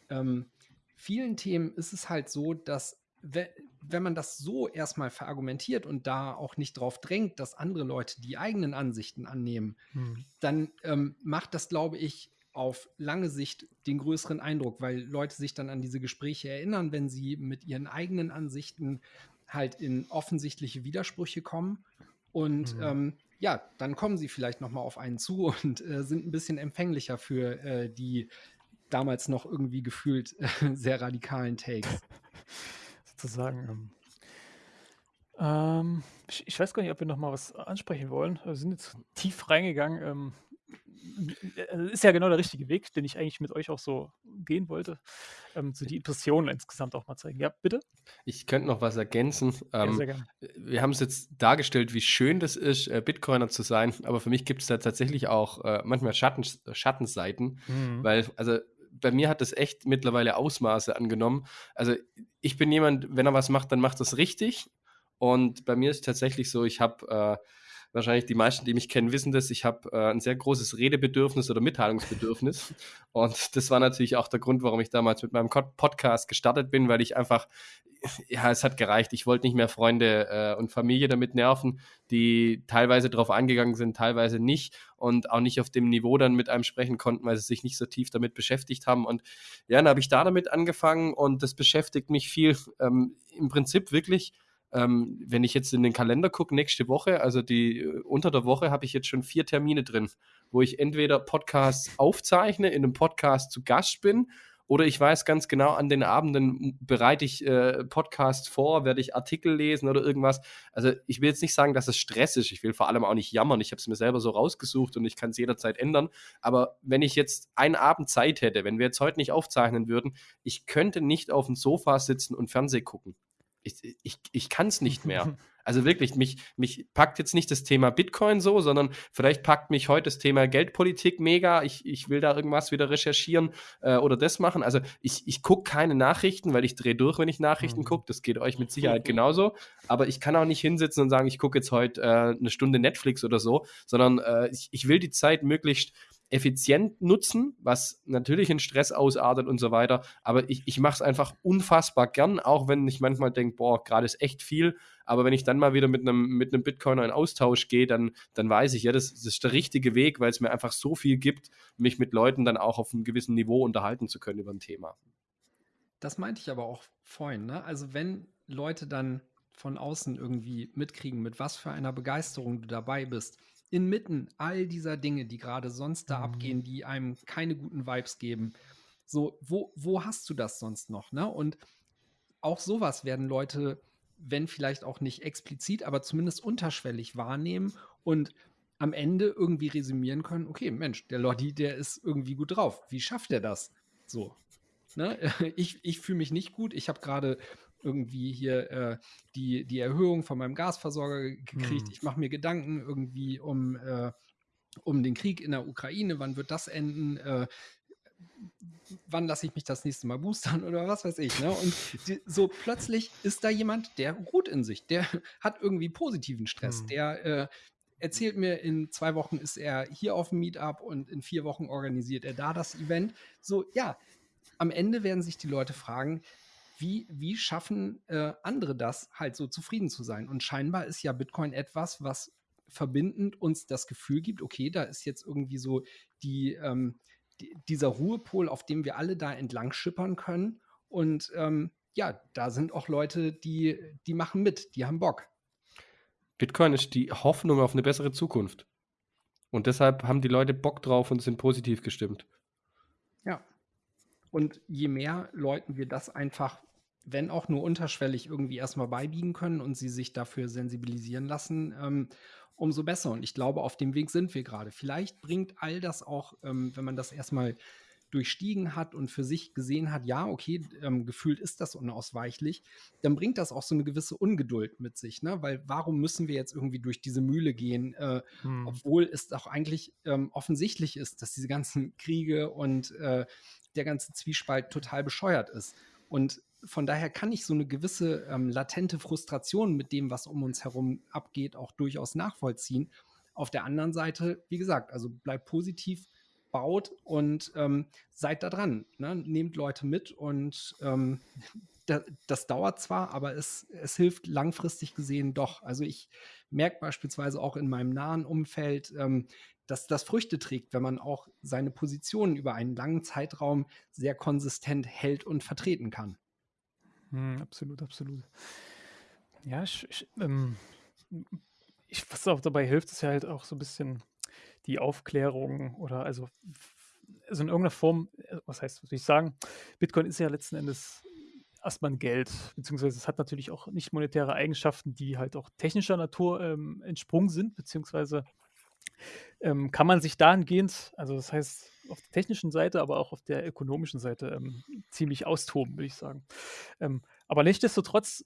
ähm, vielen Themen ist es halt so, dass wenn man das so erstmal verargumentiert und da auch nicht drauf drängt, dass andere Leute die eigenen Ansichten annehmen, hm. dann ähm, macht das, glaube ich, auf lange Sicht den größeren Eindruck, weil Leute sich dann an diese Gespräche erinnern, wenn sie mit ihren eigenen Ansichten halt in offensichtliche Widersprüche kommen. Und mhm. ähm, ja, dann kommen sie vielleicht noch mal auf einen zu und äh, sind ein bisschen empfänglicher für äh, die damals noch irgendwie gefühlt äh, sehr radikalen Takes. Sozusagen. Ähm, ähm, ich, ich, weiß gar nicht, ob wir noch mal was ansprechen wollen. Wir sind jetzt tief reingegangen. Ähm, äh, ist ja genau der richtige Weg, den ich eigentlich mit euch auch so gehen wollte. Ähm, so die Impressionen insgesamt auch mal zeigen. Ja, bitte? Ich könnte noch was ergänzen. Ähm, ja, sehr gerne. Wir haben es jetzt dargestellt, wie schön das ist, äh, Bitcoiner zu sein, aber für mich gibt es da tatsächlich auch äh, manchmal Schatten, Schattenseiten, mhm. weil, also bei mir hat das echt mittlerweile Ausmaße angenommen. Also ich bin jemand, wenn er was macht, dann macht das richtig. Und bei mir ist tatsächlich so, ich habe äh, wahrscheinlich die meisten, die mich kennen, wissen das. Ich habe äh, ein sehr großes Redebedürfnis oder Mitteilungsbedürfnis. Und das war natürlich auch der Grund, warum ich damals mit meinem Podcast gestartet bin, weil ich einfach, ja, es hat gereicht. Ich wollte nicht mehr Freunde äh, und Familie damit nerven, die teilweise darauf eingegangen sind, teilweise nicht und auch nicht auf dem Niveau dann mit einem sprechen konnten, weil sie sich nicht so tief damit beschäftigt haben. Und ja, dann habe ich da damit angefangen und das beschäftigt mich viel. Ähm, Im Prinzip wirklich ähm, wenn ich jetzt in den Kalender gucke, nächste Woche, also die äh, unter der Woche, habe ich jetzt schon vier Termine drin, wo ich entweder Podcasts aufzeichne, in einem Podcast zu Gast bin oder ich weiß ganz genau, an den Abenden bereite ich äh, Podcasts vor, werde ich Artikel lesen oder irgendwas. Also ich will jetzt nicht sagen, dass es Stress ist. Ich will vor allem auch nicht jammern. Ich habe es mir selber so rausgesucht und ich kann es jederzeit ändern. Aber wenn ich jetzt einen Abend Zeit hätte, wenn wir jetzt heute nicht aufzeichnen würden, ich könnte nicht auf dem Sofa sitzen und Fernseh gucken ich, ich, ich kann es nicht mehr. Also wirklich, mich, mich packt jetzt nicht das Thema Bitcoin so, sondern vielleicht packt mich heute das Thema Geldpolitik mega. Ich, ich will da irgendwas wieder recherchieren äh, oder das machen. Also ich, ich gucke keine Nachrichten, weil ich drehe durch, wenn ich Nachrichten mhm. gucke. Das geht euch mit Sicherheit genauso. Aber ich kann auch nicht hinsitzen und sagen, ich gucke jetzt heute äh, eine Stunde Netflix oder so, sondern äh, ich, ich will die Zeit möglichst effizient nutzen, was natürlich in Stress ausartet und so weiter. Aber ich, ich mache es einfach unfassbar gern, auch wenn ich manchmal denke, boah, gerade ist echt viel. Aber wenn ich dann mal wieder mit einem mit Bitcoiner in Austausch gehe, dann, dann weiß ich, ja, das, das ist der richtige Weg, weil es mir einfach so viel gibt, mich mit Leuten dann auch auf einem gewissen Niveau unterhalten zu können über ein Thema. Das meinte ich aber auch vorhin. Ne? Also wenn Leute dann von außen irgendwie mitkriegen, mit was für einer Begeisterung du dabei bist, inmitten all dieser Dinge, die gerade sonst da mhm. abgehen, die einem keine guten Vibes geben. So, wo, wo hast du das sonst noch? Ne? Und auch sowas werden Leute, wenn vielleicht auch nicht explizit, aber zumindest unterschwellig wahrnehmen und am Ende irgendwie resümieren können, okay, Mensch, der Lodi, der ist irgendwie gut drauf. Wie schafft er das? So. Ne? Ich, ich fühle mich nicht gut. Ich habe gerade irgendwie hier äh, die, die Erhöhung von meinem Gasversorger gekriegt. Hm. Ich mache mir Gedanken irgendwie um, äh, um den Krieg in der Ukraine. Wann wird das enden? Äh, wann lasse ich mich das nächste Mal boostern oder was weiß ich. Ne? Und die, so plötzlich ist da jemand, der ruht in sich, der hat irgendwie positiven Stress, hm. der äh, erzählt mir, in zwei Wochen ist er hier auf dem Meetup und in vier Wochen organisiert er da das Event. So, ja, am Ende werden sich die Leute fragen, wie, wie schaffen äh, andere das, halt so zufrieden zu sein? Und scheinbar ist ja Bitcoin etwas, was verbindend uns das Gefühl gibt, okay, da ist jetzt irgendwie so die, ähm, die dieser Ruhepol, auf dem wir alle da entlang schippern können. Und ähm, ja, da sind auch Leute, die, die machen mit, die haben Bock. Bitcoin ist die Hoffnung auf eine bessere Zukunft. Und deshalb haben die Leute Bock drauf und sind positiv gestimmt. Ja. Und je mehr Leuten wir das einfach wenn auch nur unterschwellig irgendwie erstmal beibiegen können und sie sich dafür sensibilisieren lassen, ähm, umso besser. Und ich glaube, auf dem Weg sind wir gerade. Vielleicht bringt all das auch, ähm, wenn man das erstmal durchstiegen hat und für sich gesehen hat, ja, okay, ähm, gefühlt ist das unausweichlich, dann bringt das auch so eine gewisse Ungeduld mit sich, ne? Weil warum müssen wir jetzt irgendwie durch diese Mühle gehen, äh, hm. obwohl es auch eigentlich ähm, offensichtlich ist, dass diese ganzen Kriege und äh, der ganze Zwiespalt total bescheuert ist. Und von daher kann ich so eine gewisse ähm, latente Frustration mit dem, was um uns herum abgeht, auch durchaus nachvollziehen. Auf der anderen Seite, wie gesagt, also bleib positiv, baut und ähm, seid da dran. Ne? Nehmt Leute mit und ähm, da, das dauert zwar, aber es, es hilft langfristig gesehen doch. Also ich merke beispielsweise auch in meinem nahen Umfeld, ähm, dass das Früchte trägt, wenn man auch seine Positionen über einen langen Zeitraum sehr konsistent hält und vertreten kann. Hm, absolut, absolut. Ja, ich, ich, ähm, ich, was auch dabei hilft, ist ja halt auch so ein bisschen die Aufklärung oder also, also in irgendeiner Form, äh, was heißt, was will ich sagen? Bitcoin ist ja letzten Endes erstmal ein Geld, beziehungsweise es hat natürlich auch nicht monetäre Eigenschaften, die halt auch technischer Natur ähm, entsprungen sind, beziehungsweise ähm, kann man sich dahingehend, also das heißt auf der technischen Seite, aber auch auf der ökonomischen Seite ähm, ziemlich austoben, würde ich sagen. Ähm, aber nichtsdestotrotz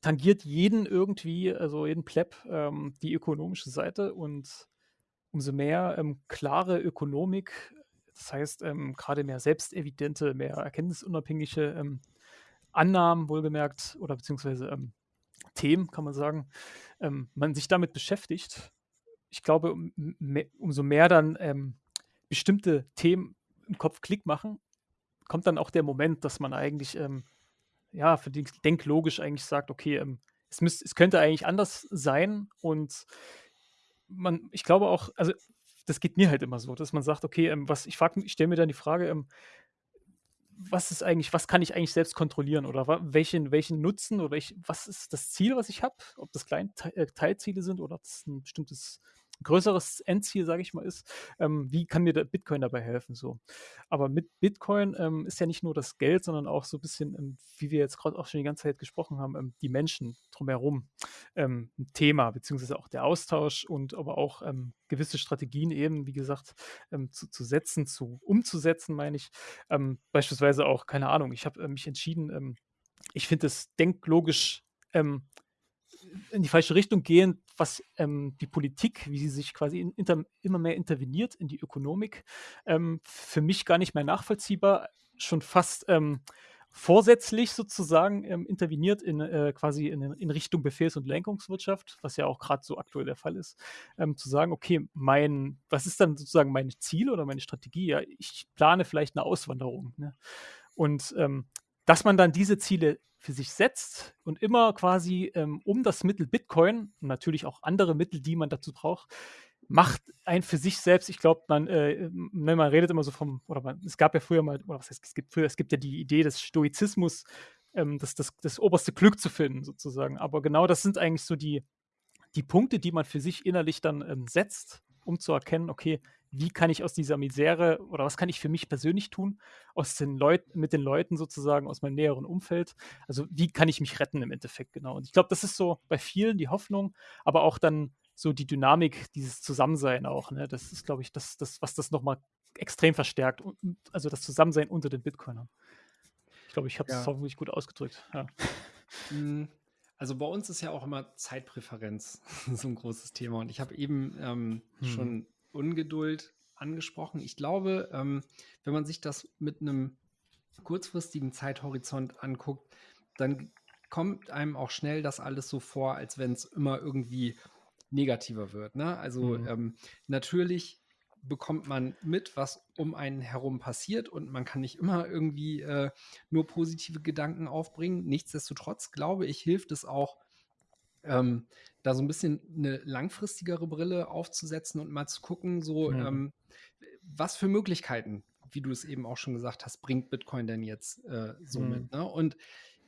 tangiert jeden irgendwie, also jeden Pleb, ähm, die ökonomische Seite und umso mehr ähm, klare Ökonomik, das heißt ähm, gerade mehr selbstevidente, mehr erkenntnisunabhängige ähm, Annahmen, wohlgemerkt, oder beziehungsweise Themen, kann man sagen, man sich damit beschäftigt, ich glaube, um, umso mehr dann ähm, bestimmte Themen im Kopf Klick machen, kommt dann auch der Moment, dass man eigentlich ähm, ja, für den denklogisch eigentlich sagt, okay, ähm, es, müsst, es könnte eigentlich anders sein und man, ich glaube auch, also das geht mir halt immer so, dass man sagt, okay, ähm, was, ich, ich stelle mir dann die Frage, ähm, was ist eigentlich, was kann ich eigentlich selbst kontrollieren oder welchen, welchen Nutzen oder ich, was ist das Ziel, was ich habe, ob das kleine äh, Teilziele sind oder ob das ein bestimmtes größeres Endziel, sage ich mal, ist, ähm, wie kann mir der Bitcoin dabei helfen? So. Aber mit Bitcoin ähm, ist ja nicht nur das Geld, sondern auch so ein bisschen, ähm, wie wir jetzt gerade auch schon die ganze Zeit gesprochen haben, ähm, die Menschen drumherum ähm, ein Thema, beziehungsweise auch der Austausch und aber auch ähm, gewisse Strategien eben, wie gesagt, zu, zu setzen, zu umzusetzen, meine ich. beispielsweise auch, keine Ahnung, ich habe äh, mich entschieden, ich finde es denklogisch in die falsche Richtung gehen, was ähm, die Politik, wie sie sich quasi in, inter, immer mehr interveniert in die Ökonomik, ähm, für mich gar nicht mehr nachvollziehbar, schon fast ähm, vorsätzlich sozusagen ähm, interveniert in äh, quasi in, in, Richtung Befehls- und Lenkungswirtschaft, was ja auch gerade so aktuell der Fall ist, ähm, zu sagen, okay, mein, was ist dann sozusagen mein Ziel oder meine Strategie? Ja, ich plane vielleicht eine Auswanderung. Ne? Und ähm, dass man dann diese Ziele für sich setzt und immer quasi ähm, um das Mittel Bitcoin und natürlich auch andere Mittel, die man dazu braucht, macht ein für sich selbst, ich glaube, man, äh, ne, man redet immer so vom, oder man, es gab ja früher mal, oder was heißt, es gibt früher, es gibt ja die Idee des Stoizismus, ähm, das, das, das oberste Glück zu finden, sozusagen. Aber genau das sind eigentlich so die, die Punkte, die man für sich innerlich dann ähm, setzt, um zu erkennen, okay, wie kann ich aus dieser Misere oder was kann ich für mich persönlich tun, aus den Leuten, mit den Leuten sozusagen aus meinem näheren Umfeld. Also wie kann ich mich retten im Endeffekt, genau. Und ich glaube, das ist so bei vielen die Hoffnung, aber auch dann so die Dynamik, dieses Zusammensein auch. Ne? Das ist, glaube ich, das, das, was das nochmal extrem verstärkt. Also das Zusammensein unter den Bitcoinern. Ich glaube, ich habe es ja. hoffentlich gut ausgedrückt. Ja. Also bei uns ist ja auch immer Zeitpräferenz so ein großes Thema. Und ich habe eben ähm, hm. schon Ungeduld angesprochen. Ich glaube, ähm, wenn man sich das mit einem kurzfristigen Zeithorizont anguckt, dann kommt einem auch schnell das alles so vor, als wenn es immer irgendwie negativer wird. Ne? Also mhm. ähm, natürlich bekommt man mit, was um einen herum passiert und man kann nicht immer irgendwie äh, nur positive Gedanken aufbringen. Nichtsdestotrotz glaube ich, hilft es auch, ähm, da so ein bisschen eine langfristigere Brille aufzusetzen und mal zu gucken, so mhm. ähm, was für Möglichkeiten, wie du es eben auch schon gesagt hast, bringt Bitcoin denn jetzt äh, so mhm. mit. Ne? Und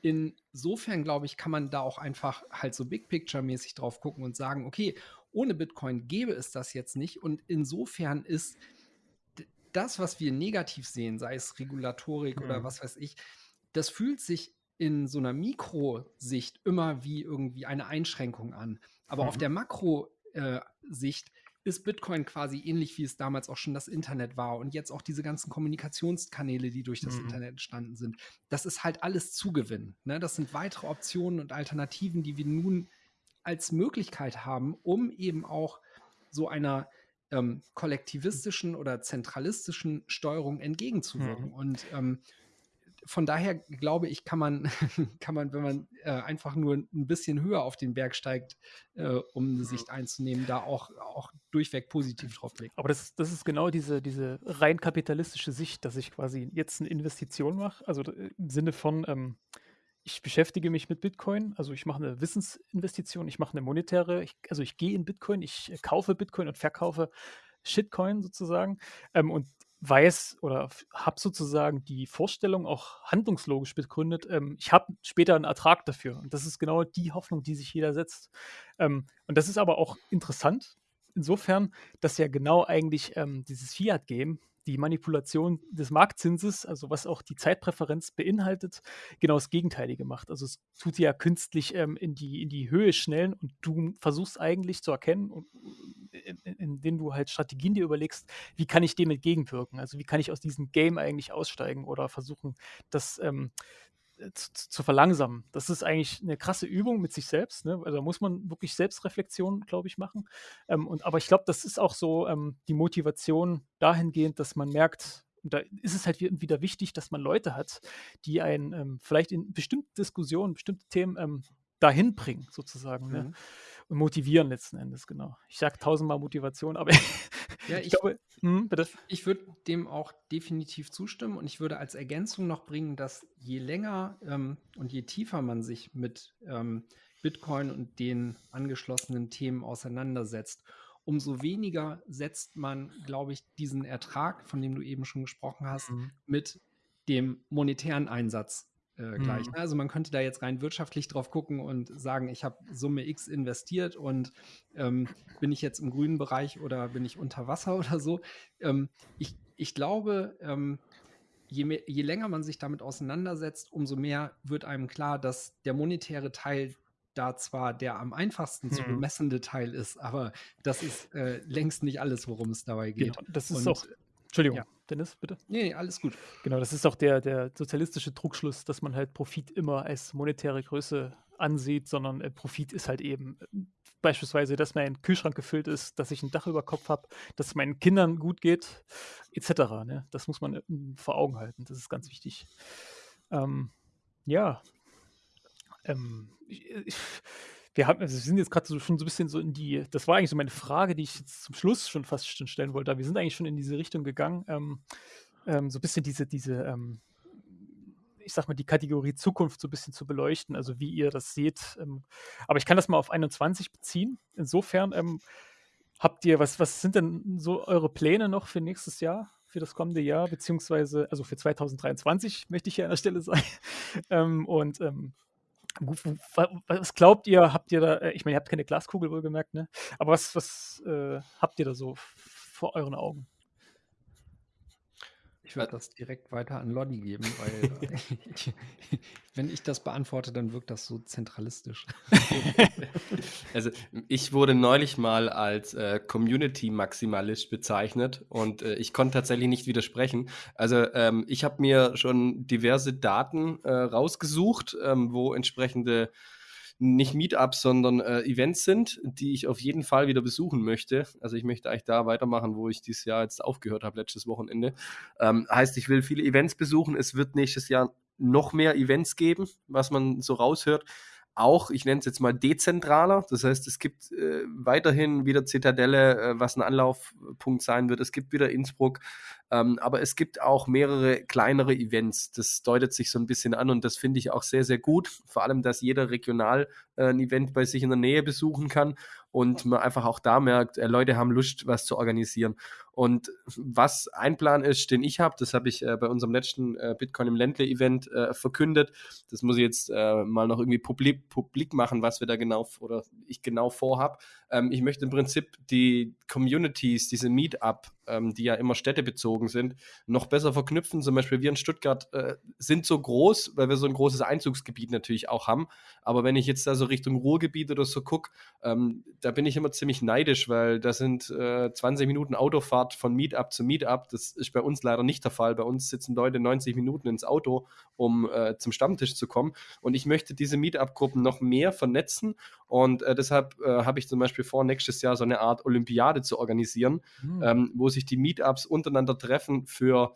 insofern, glaube ich, kann man da auch einfach halt so Big Picture-mäßig drauf gucken und sagen, okay, ohne Bitcoin gäbe es das jetzt nicht. Und insofern ist das, was wir negativ sehen, sei es Regulatorik mhm. oder was weiß ich, das fühlt sich in so einer Mikrosicht immer wie irgendwie eine Einschränkung an. Aber mhm. auf der Makrosicht ist Bitcoin quasi ähnlich, wie es damals auch schon das Internet war und jetzt auch diese ganzen Kommunikationskanäle, die durch das mhm. Internet entstanden sind. Das ist halt alles Zugewinn. Ne? Das sind weitere Optionen und Alternativen, die wir nun als Möglichkeit haben, um eben auch so einer ähm, kollektivistischen oder zentralistischen Steuerung entgegenzuwirken. Mhm. Und ähm, von daher glaube ich, kann man, kann man, wenn man äh, einfach nur ein bisschen höher auf den Berg steigt, äh, um eine Sicht einzunehmen, da auch, auch durchweg positiv drauf blickt. Aber das, das ist genau diese, diese rein kapitalistische Sicht, dass ich quasi jetzt eine Investition mache, also äh, im Sinne von, ähm, ich beschäftige mich mit Bitcoin, also ich mache eine Wissensinvestition, ich mache eine monetäre, ich, also ich gehe in Bitcoin, ich äh, kaufe Bitcoin und verkaufe Shitcoin sozusagen ähm, und weiß oder habe sozusagen die Vorstellung auch handlungslogisch begründet, ähm, ich habe später einen Ertrag dafür. Und das ist genau die Hoffnung, die sich jeder setzt. Ähm, und das ist aber auch interessant, insofern, dass ja genau eigentlich ähm, dieses Fiat-Game die Manipulation des Marktzinses, also was auch die Zeitpräferenz beinhaltet, genau das Gegenteilige macht. Also es tut sie ja künstlich ähm, in, die, in die Höhe schnellen und du versuchst eigentlich zu erkennen, und, indem in du halt Strategien dir überlegst, wie kann ich dem entgegenwirken? Also wie kann ich aus diesem Game eigentlich aussteigen oder versuchen, das ähm, zu, zu, verlangsamen. Das ist eigentlich eine krasse Übung mit sich selbst. Ne? Also da muss man wirklich Selbstreflexion, glaube ich, machen. Ähm, und, aber ich glaube, das ist auch so ähm, die Motivation dahingehend, dass man merkt, da ist es halt wieder wichtig, dass man Leute hat, die einen ähm, vielleicht in bestimmten Diskussionen, bestimmte Themen ähm, dahin bringen, sozusagen. Ne? Mhm. Ne? Und motivieren letzten Endes, genau. Ich sage tausendmal Motivation, aber ja, ich, ich glaube, hm, bitte. Ich würde dem auch definitiv zustimmen und ich würde als Ergänzung noch bringen, dass je länger ähm, und je tiefer man sich mit ähm, Bitcoin und den angeschlossenen Themen auseinandersetzt, umso weniger setzt man, glaube ich, diesen Ertrag, von dem du eben schon gesprochen hast, mhm. mit dem monetären Einsatz äh, gleich. Mhm. Also man könnte da jetzt rein wirtschaftlich drauf gucken und sagen, ich habe Summe X investiert und ähm, bin ich jetzt im grünen Bereich oder bin ich unter Wasser oder so. Ähm, ich, ich glaube, ähm, je, mehr, je länger man sich damit auseinandersetzt, umso mehr wird einem klar, dass der monetäre Teil da zwar der am einfachsten zu mhm. bemessende Teil ist, aber das ist äh, längst nicht alles, worum es dabei geht. Genau, das ist und, auch Entschuldigung, ja. Dennis, bitte. Nee, alles gut. Genau, das ist auch der, der sozialistische Trugschluss, dass man halt Profit immer als monetäre Größe ansieht, sondern äh, Profit ist halt eben äh, beispielsweise, dass mein Kühlschrank gefüllt ist, dass ich ein Dach über Kopf habe, dass es meinen Kindern gut geht, etc. Ne? Das muss man äh, vor Augen halten. Das ist ganz wichtig. Ähm, ja. Ähm, ich, ich, wir, haben, also wir sind jetzt gerade so, schon so ein bisschen so in die, das war eigentlich so meine Frage, die ich jetzt zum Schluss schon fast schon stellen wollte, aber wir sind eigentlich schon in diese Richtung gegangen, ähm, ähm, so ein bisschen diese, diese, ähm, ich sag mal, die Kategorie Zukunft so ein bisschen zu beleuchten, also wie ihr das seht. Ähm, aber ich kann das mal auf 21 beziehen. Insofern ähm, habt ihr, was, was sind denn so eure Pläne noch für nächstes Jahr? für das kommende Jahr, beziehungsweise, also für 2023 möchte ich hier an der Stelle sagen. Ähm, und ähm, was glaubt ihr, habt ihr da, äh, ich meine, ihr habt keine Glaskugel wohlgemerkt, ne? Aber was, was äh, habt ihr da so vor euren Augen? Ich würde das direkt weiter an Lodi geben, weil ich, wenn ich das beantworte, dann wirkt das so zentralistisch. also ich wurde neulich mal als äh, Community-Maximalist bezeichnet und äh, ich konnte tatsächlich nicht widersprechen. Also ähm, ich habe mir schon diverse Daten äh, rausgesucht, ähm, wo entsprechende nicht Meetups, sondern äh, Events sind, die ich auf jeden Fall wieder besuchen möchte. Also ich möchte eigentlich da weitermachen, wo ich dieses Jahr jetzt aufgehört habe, letztes Wochenende. Ähm, heißt, ich will viele Events besuchen. Es wird nächstes Jahr noch mehr Events geben, was man so raushört auch, ich nenne es jetzt mal dezentraler. Das heißt, es gibt äh, weiterhin wieder Zitadelle, äh, was ein Anlaufpunkt sein wird. Es gibt wieder Innsbruck, ähm, aber es gibt auch mehrere kleinere Events. Das deutet sich so ein bisschen an und das finde ich auch sehr, sehr gut. Vor allem, dass jeder regional äh, ein Event bei sich in der Nähe besuchen kann und man einfach auch da merkt, äh, Leute haben Lust, was zu organisieren. Und was ein Plan ist, den ich habe, das habe ich äh, bei unserem letzten äh, Bitcoin im Ländle-Event äh, verkündet. Das muss ich jetzt äh, mal noch irgendwie publik, publik machen, was wir da genau oder ich genau vorhab. Ähm, ich möchte im Prinzip die Communities, diese Meetup, ähm, die ja immer städtebezogen sind, noch besser verknüpfen. Zum Beispiel wir in Stuttgart äh, sind so groß, weil wir so ein großes Einzugsgebiet natürlich auch haben. Aber wenn ich jetzt da so Richtung Ruhrgebiet oder so gucke, ähm, da bin ich immer ziemlich neidisch, weil da sind äh, 20 Minuten Autofahrt von Meetup zu Meetup. Das ist bei uns leider nicht der Fall. Bei uns sitzen Leute 90 Minuten ins Auto, um äh, zum Stammtisch zu kommen. Und ich möchte diese Meetup-Gruppen noch mehr vernetzen. Und äh, deshalb äh, habe ich zum Beispiel vor, nächstes Jahr so eine Art Olympiade zu organisieren, mhm. ähm, wo sich die Meetups untereinander treffen für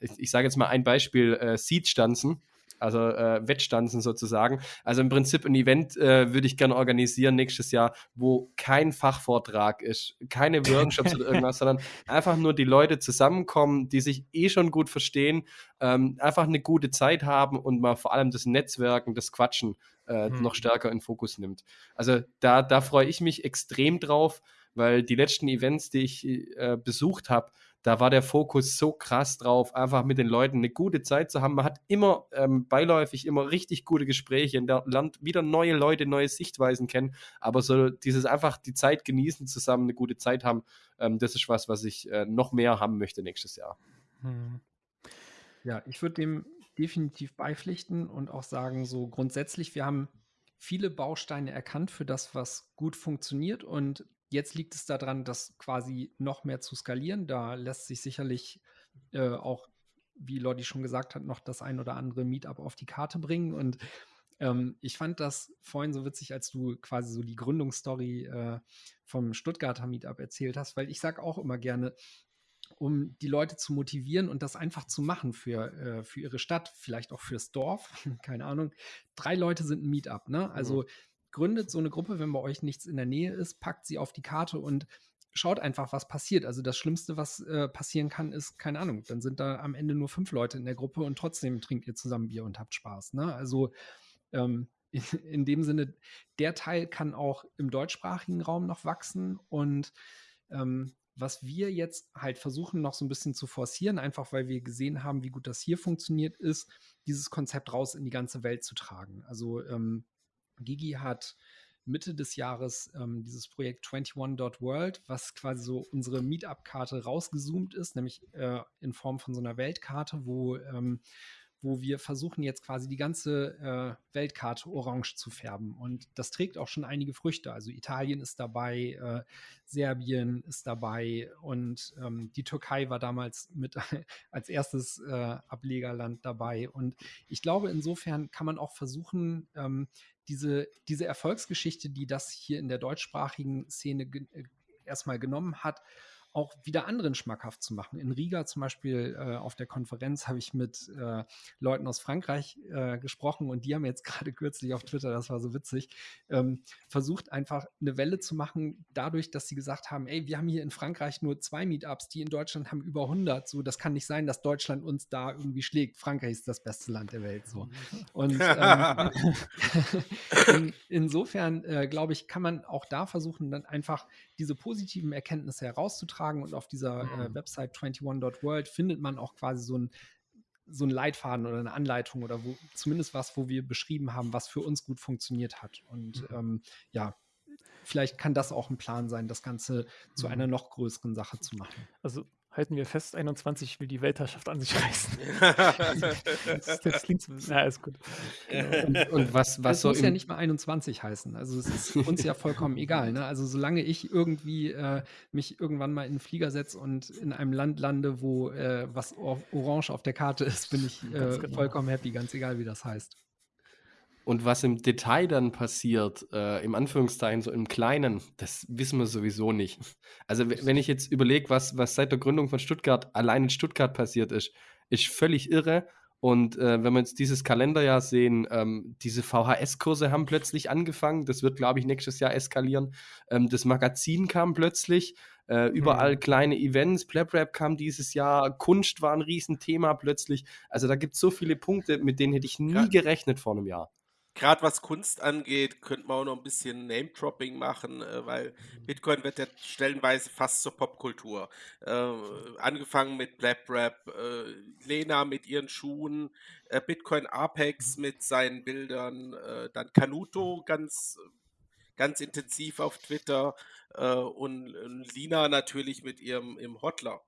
ich, ich sage jetzt mal ein Beispiel, äh, Seed-Stanzen also äh, Wettstanzen sozusagen. Also im Prinzip ein Event äh, würde ich gerne organisieren nächstes Jahr, wo kein Fachvortrag ist, keine Workshops oder irgendwas, sondern einfach nur die Leute zusammenkommen, die sich eh schon gut verstehen, ähm, einfach eine gute Zeit haben und mal vor allem das Netzwerken, das Quatschen äh, hm. noch stärker in Fokus nimmt. Also da, da freue ich mich extrem drauf, weil die letzten Events, die ich äh, besucht habe, da war der Fokus so krass drauf, einfach mit den Leuten eine gute Zeit zu haben. Man hat immer ähm, beiläufig immer richtig gute Gespräche und lernt wieder neue Leute, neue Sichtweisen kennen. Aber so dieses einfach die Zeit genießen, zusammen eine gute Zeit haben, ähm, das ist was, was ich äh, noch mehr haben möchte nächstes Jahr. Hm. Ja, ich würde dem definitiv beipflichten und auch sagen, so grundsätzlich, wir haben viele Bausteine erkannt für das, was gut funktioniert und Jetzt liegt es daran, das quasi noch mehr zu skalieren. Da lässt sich sicherlich äh, auch, wie Lodi schon gesagt hat, noch das ein oder andere Meetup auf die Karte bringen. Und ähm, ich fand das vorhin so witzig, als du quasi so die Gründungsstory äh, vom Stuttgarter Meetup erzählt hast, weil ich sage auch immer gerne, um die Leute zu motivieren und das einfach zu machen für, äh, für ihre Stadt, vielleicht auch fürs Dorf, keine Ahnung. Drei Leute sind ein Meetup, ne? Also mhm gründet so eine Gruppe, wenn bei euch nichts in der Nähe ist, packt sie auf die Karte und schaut einfach, was passiert. Also das Schlimmste, was äh, passieren kann, ist, keine Ahnung, dann sind da am Ende nur fünf Leute in der Gruppe und trotzdem trinkt ihr zusammen Bier und habt Spaß. Ne? Also ähm, in, in, dem Sinne, der Teil kann auch im deutschsprachigen Raum noch wachsen und ähm, was wir jetzt halt versuchen noch so ein bisschen zu forcieren, einfach weil wir gesehen haben, wie gut das hier funktioniert, ist, dieses Konzept raus in die ganze Welt zu tragen. Also ähm, Gigi hat Mitte des Jahres ähm, dieses Projekt 21.world, was quasi so unsere Meetup-Karte rausgezoomt ist, nämlich äh, in Form von so einer Weltkarte, wo ähm, wo wir versuchen jetzt quasi die ganze äh, Weltkarte orange zu färben. Und das trägt auch schon einige Früchte. Also Italien ist dabei, äh, Serbien ist dabei und ähm, die Türkei war damals mit als erstes äh, Ablegerland dabei. Und ich glaube, insofern kann man auch versuchen, ähm, diese, diese Erfolgsgeschichte, die das hier in der deutschsprachigen Szene ge äh, erstmal genommen hat, auch wieder anderen schmackhaft zu machen. In Riga zum Beispiel äh, auf der Konferenz habe ich mit äh, Leuten aus Frankreich äh, gesprochen und die haben jetzt gerade kürzlich auf Twitter, das war so witzig, ähm, versucht einfach eine Welle zu machen, dadurch, dass sie gesagt haben, ey, wir haben hier in Frankreich nur zwei Meetups, die in Deutschland haben über 100. So, das kann nicht sein, dass Deutschland uns da irgendwie schlägt. Frankreich ist das beste Land der Welt. So. Und ähm, in, insofern, äh, glaube ich, kann man auch da versuchen, dann einfach diese positiven Erkenntnisse herauszutragen. Und auf dieser äh, mhm. Website 21.world findet man auch quasi so ein so ein Leitfaden oder eine Anleitung oder wo, zumindest was, wo wir beschrieben haben, was für uns gut funktioniert hat. Und mhm. ähm, ja, vielleicht kann das auch ein Plan sein, das Ganze zu mhm. einer noch größeren Sache zu machen. Also halten wir fest, 21 will die Weltherrschaft an sich reißen. das, das, klingt so, na, ist gut. Und, und was, was das so muss ja nicht mal 21 heißen. Also es ist uns ja vollkommen egal. Ne? Also solange ich irgendwie äh, mich irgendwann mal in einen Flieger setze und in einem Land lande, wo äh, was orange auf der Karte ist, bin ich äh, genau. vollkommen happy, ganz egal, wie das heißt. Und was im Detail dann passiert, äh, im Anführungszeichen, so im Kleinen, das wissen wir sowieso nicht. Also, wenn ich jetzt überlege, was, was seit der Gründung von Stuttgart allein in Stuttgart passiert ist, ist völlig irre. Und äh, wenn wir jetzt dieses Kalenderjahr sehen, ähm, diese VHS-Kurse haben plötzlich angefangen. Das wird, glaube ich, nächstes Jahr eskalieren. Ähm, das Magazin kam plötzlich. Äh, überall mhm. kleine Events. Plap kam dieses Jahr. Kunst war ein Riesenthema plötzlich. Also da gibt es so viele Punkte, mit denen hätte ich nie ja. gerechnet vor einem Jahr. Gerade was Kunst angeht, könnte man auch noch ein bisschen Name-Dropping machen, äh, weil Bitcoin wird ja stellenweise fast zur Popkultur. Äh, angefangen mit Blab Rap, äh, Lena mit ihren Schuhen, äh, Bitcoin Apex mit seinen Bildern, äh, dann Canuto ganz, ganz intensiv auf Twitter äh, und, und, Lina natürlich mit ihrem im Hotler,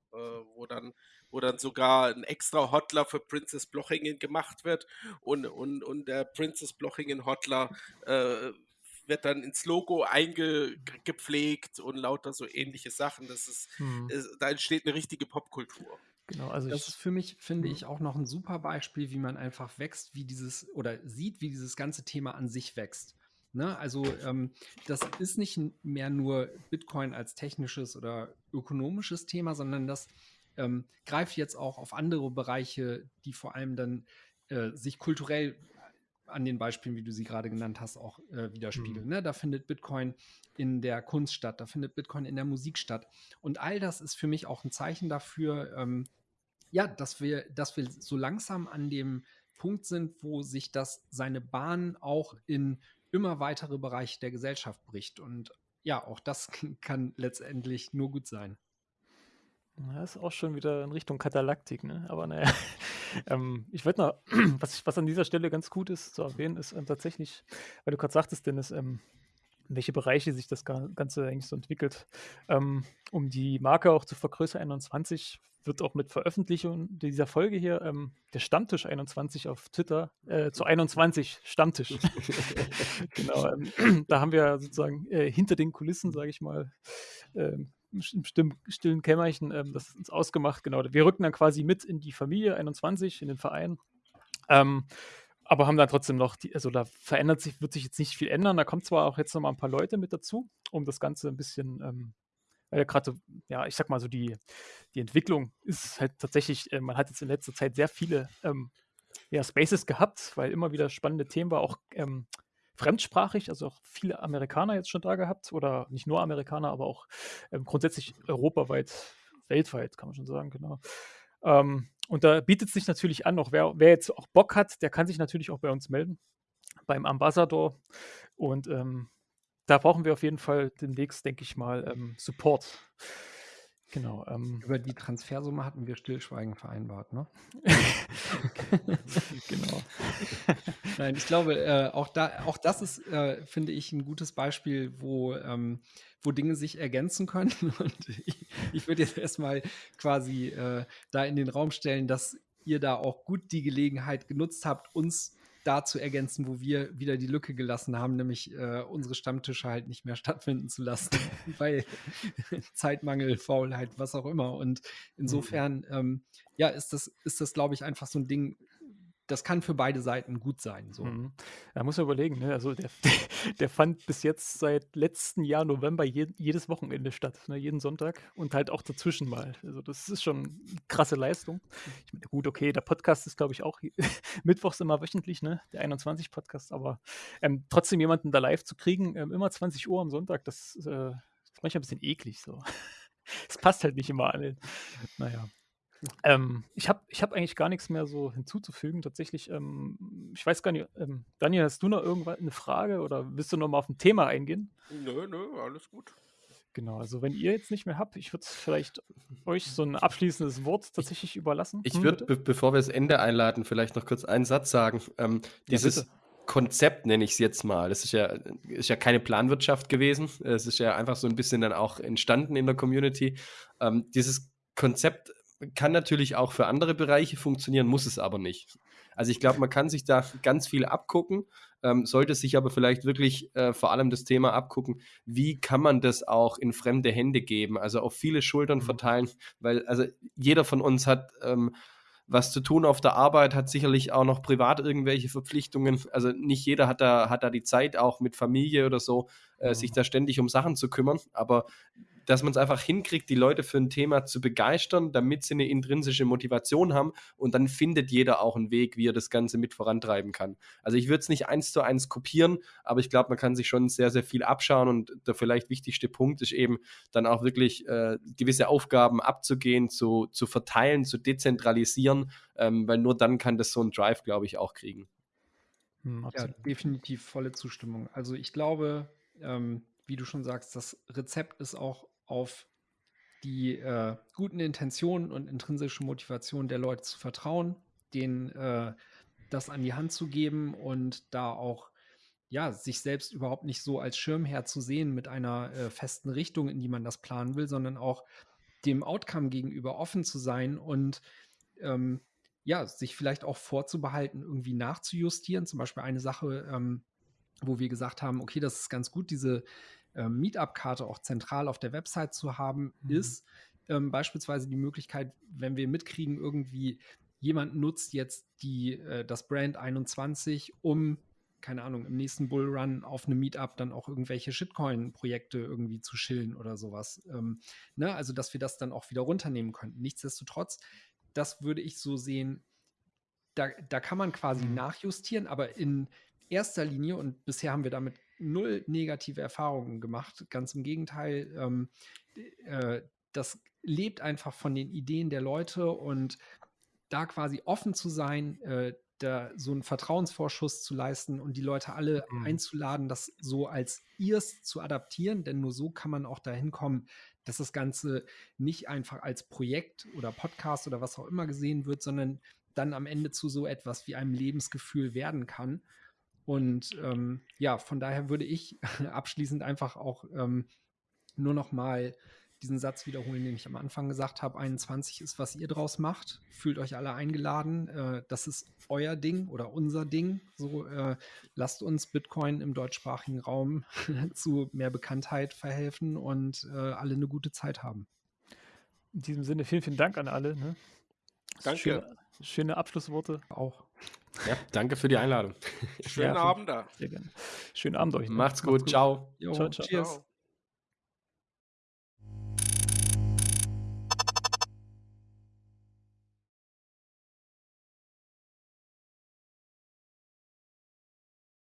wo dann wo dann sogar ein extra Hotler für Princess Blochingen gemacht wird und, und, und der Princess Blochingen Hotler äh, wird dann ins Logo eingepflegt und lauter so ähnliche Sachen. Das ist, hm. ist da entsteht eine richtige Popkultur. Genau, also das ist für mich, finde hm. ich, auch noch ein super Beispiel, wie man einfach wächst, wie dieses oder sieht, wie dieses ganze Thema an sich wächst. Ne? Also ähm, das ist nicht mehr nur Bitcoin als technisches oder ökonomisches Thema, sondern das ähm, greift jetzt auch auf andere Bereiche, die vor allem dann äh, sich kulturell an den Beispielen, wie du sie gerade genannt hast, auch äh, widerspiegeln. Mhm. Ne? Da findet Bitcoin in der Kunst statt, da findet Bitcoin in der Musik statt. Und all das ist für mich auch ein Zeichen dafür, ähm, ja, dass wir, dass wir so langsam an dem Punkt sind, wo sich das seine Bahn auch in immer weitere Bereiche der Gesellschaft bricht. Und ja, auch das kann letztendlich nur gut sein. Das ist auch schon wieder in Richtung Katalaktik, ne? Aber naja, ähm, ich würde noch, was, was an dieser Stelle ganz gut ist zu erwähnen, ist ähm, tatsächlich, weil du gerade sagtest, Dennis, ähm, in welche Bereiche sich das Ganze eigentlich so entwickelt. Ähm, um die Marke auch zu vergrößern, 21 wird auch mit Veröffentlichung dieser Folge hier ähm, der Stammtisch 21 auf Twitter äh, zu 21 Stammtisch. genau, ähm, da haben wir sozusagen äh, hinter den Kulissen, sage ich mal, ähm, im stillen, Kämmerchen ähm, das uns ausgemacht. Genau, wir rücken dann quasi mit in die Familie 21, in den Verein. Ähm, aber haben dann trotzdem noch, die, also da verändert sich, wird sich jetzt nicht viel ändern. Da kommt zwar auch jetzt noch mal ein paar Leute mit dazu, um das Ganze ein bisschen, ähm, weil gerade, ja, ich sag mal so, die, die Entwicklung ist halt tatsächlich, äh, man hat jetzt in letzter Zeit sehr viele ähm, ja, Spaces gehabt, weil immer wieder spannende Themen war, auch ähm, fremdsprachig, also auch viele Amerikaner jetzt schon da gehabt oder nicht nur Amerikaner, aber auch ähm, grundsätzlich europaweit, weltweit, kann man schon sagen, genau. Ähm, und da bietet es sich natürlich an, auch wer, wer, jetzt auch Bock hat, der kann sich natürlich auch bei uns melden, beim Ambassador. Und ähm, da brauchen wir auf jeden Fall demnächst, denke ich mal, ähm, Support. Genau. Ähm, Über die Transfersumme hatten wir Stillschweigen vereinbart, ne? genau. Nein, ich glaube, äh, auch, da, auch das ist, äh, finde ich, ein gutes Beispiel, wo, ähm, wo Dinge sich ergänzen können. Und ich, ich würde jetzt erstmal quasi äh, da in den Raum stellen, dass ihr da auch gut die Gelegenheit genutzt habt, uns da zu ergänzen, wo wir wieder die Lücke gelassen haben, nämlich äh, unsere Stammtische halt nicht mehr stattfinden zu lassen, weil Zeitmangel, Faulheit, was auch immer. Und insofern, mhm. ähm, ja, ist das, ist das, glaube ich, einfach so ein Ding, das kann für beide Seiten gut sein. So. Mhm. Da muss man überlegen, ne? also der, der, fand bis jetzt seit letztem Jahr November je, jedes Wochenende statt, ne? jeden Sonntag und halt auch dazwischen mal. Also das ist schon eine krasse Leistung. Meine, gut, okay, der Podcast ist, glaube ich, auch mittwochs immer wöchentlich, ne? der 21 Podcast, aber ähm, trotzdem jemanden da live zu kriegen, ähm, immer 20 Uhr am Sonntag, das, äh, ist manchmal ein bisschen eklig so. Es passt halt nicht immer an. Naja. Ähm, ich habe ich hab eigentlich gar nichts mehr so hinzuzufügen. Tatsächlich, ähm, ich weiß gar nicht, ähm, Daniel, hast du noch irgendwann eine Frage oder willst du noch mal auf ein Thema eingehen? Nö, nö, alles gut. Genau, also wenn ihr jetzt nicht mehr habt, ich würde vielleicht euch so ein abschließendes Wort tatsächlich überlassen. Ich hm, würde, be bevor wir das Ende einladen, vielleicht noch kurz einen Satz sagen. Ähm, dieses ja, Konzept nenne ich es jetzt mal. Das ist ja, ist ja keine Planwirtschaft gewesen. Es ist ja einfach so ein bisschen dann auch entstanden in der Community. Ähm, dieses Konzept kann natürlich auch für andere Bereiche funktionieren, muss es aber nicht. Also ich glaube, man kann sich da ganz viel abgucken, ähm, sollte sich aber vielleicht wirklich äh, vor allem das Thema abgucken, wie kann man das auch in fremde Hände geben, also auf viele Schultern mhm. verteilen, weil also jeder von uns hat ähm, was zu tun auf der Arbeit, hat sicherlich auch noch privat irgendwelche Verpflichtungen. Also nicht jeder hat da, hat da die Zeit, auch mit Familie oder so, äh, mhm. sich da ständig um Sachen zu kümmern. Aber dass man es einfach hinkriegt, die Leute für ein Thema zu begeistern, damit sie eine intrinsische Motivation haben und dann findet jeder auch einen Weg, wie er das Ganze mit vorantreiben kann. Also ich würde es nicht eins zu eins kopieren, aber ich glaube, man kann sich schon sehr, sehr viel abschauen und der vielleicht wichtigste Punkt ist eben dann auch wirklich äh, gewisse Aufgaben abzugehen, zu, zu verteilen, zu dezentralisieren, ähm, weil nur dann kann das so ein Drive, glaube ich, auch kriegen. Hm, ja, definitiv volle Zustimmung. Also ich glaube, ähm, wie du schon sagst, das Rezept ist auch auf die äh, guten Intentionen und intrinsische Motivation der Leute zu vertrauen, denen äh, das an die Hand zu geben und da auch ja, sich selbst überhaupt nicht so als Schirmherr zu sehen mit einer äh, festen Richtung, in die man das planen will, sondern auch dem Outcome gegenüber offen zu sein und ähm, ja, sich vielleicht auch vorzubehalten, irgendwie nachzujustieren. Zum Beispiel eine Sache, ähm, wo wir gesagt haben, okay, das ist ganz gut, diese äh, Meetup-Karte auch zentral auf der Website zu haben, mhm. ist ähm, beispielsweise die Möglichkeit, wenn wir mitkriegen, irgendwie jemand nutzt jetzt die, äh, das Brand 21, um keine Ahnung, im nächsten Bullrun auf einem Meetup dann auch irgendwelche Shitcoin-Projekte irgendwie zu schillen oder sowas. Ähm, ne? Also, dass wir das dann auch wieder runternehmen könnten. Nichtsdestotrotz, das würde ich so sehen, da, da kann man quasi mhm. nachjustieren, aber in erster Linie, und bisher haben wir damit null negative Erfahrungen gemacht, ganz im Gegenteil, ähm, äh, das lebt einfach von den Ideen der Leute und da quasi offen zu sein, äh, da so einen Vertrauensvorschuss zu leisten und die Leute alle mhm. einzuladen, das so als ihrs zu adaptieren, denn nur so kann man auch dahin kommen, dass das Ganze nicht einfach als Projekt oder Podcast oder was auch immer gesehen wird, sondern dann am Ende zu so etwas wie einem Lebensgefühl werden kann. Und ähm, ja, von daher würde ich abschließend einfach auch ähm, nur noch mal diesen Satz wiederholen, den ich am Anfang gesagt habe. 21 ist, was ihr draus macht. Fühlt euch alle eingeladen. Äh, das ist euer Ding oder unser Ding. So äh, lasst uns Bitcoin im deutschsprachigen Raum zu mehr Bekanntheit verhelfen und äh, alle eine gute Zeit haben. In diesem Sinne vielen, vielen Dank an alle. Ne? Danke. Schöne, schöne, Abschlussworte auch. Ja, danke für die Einladung. Schönen ja, Abend da. Schönen Abend euch. Ne? Macht's gut. Macht's gut. Ciao. Jo, ciao, ciao. Cheers. Ciao.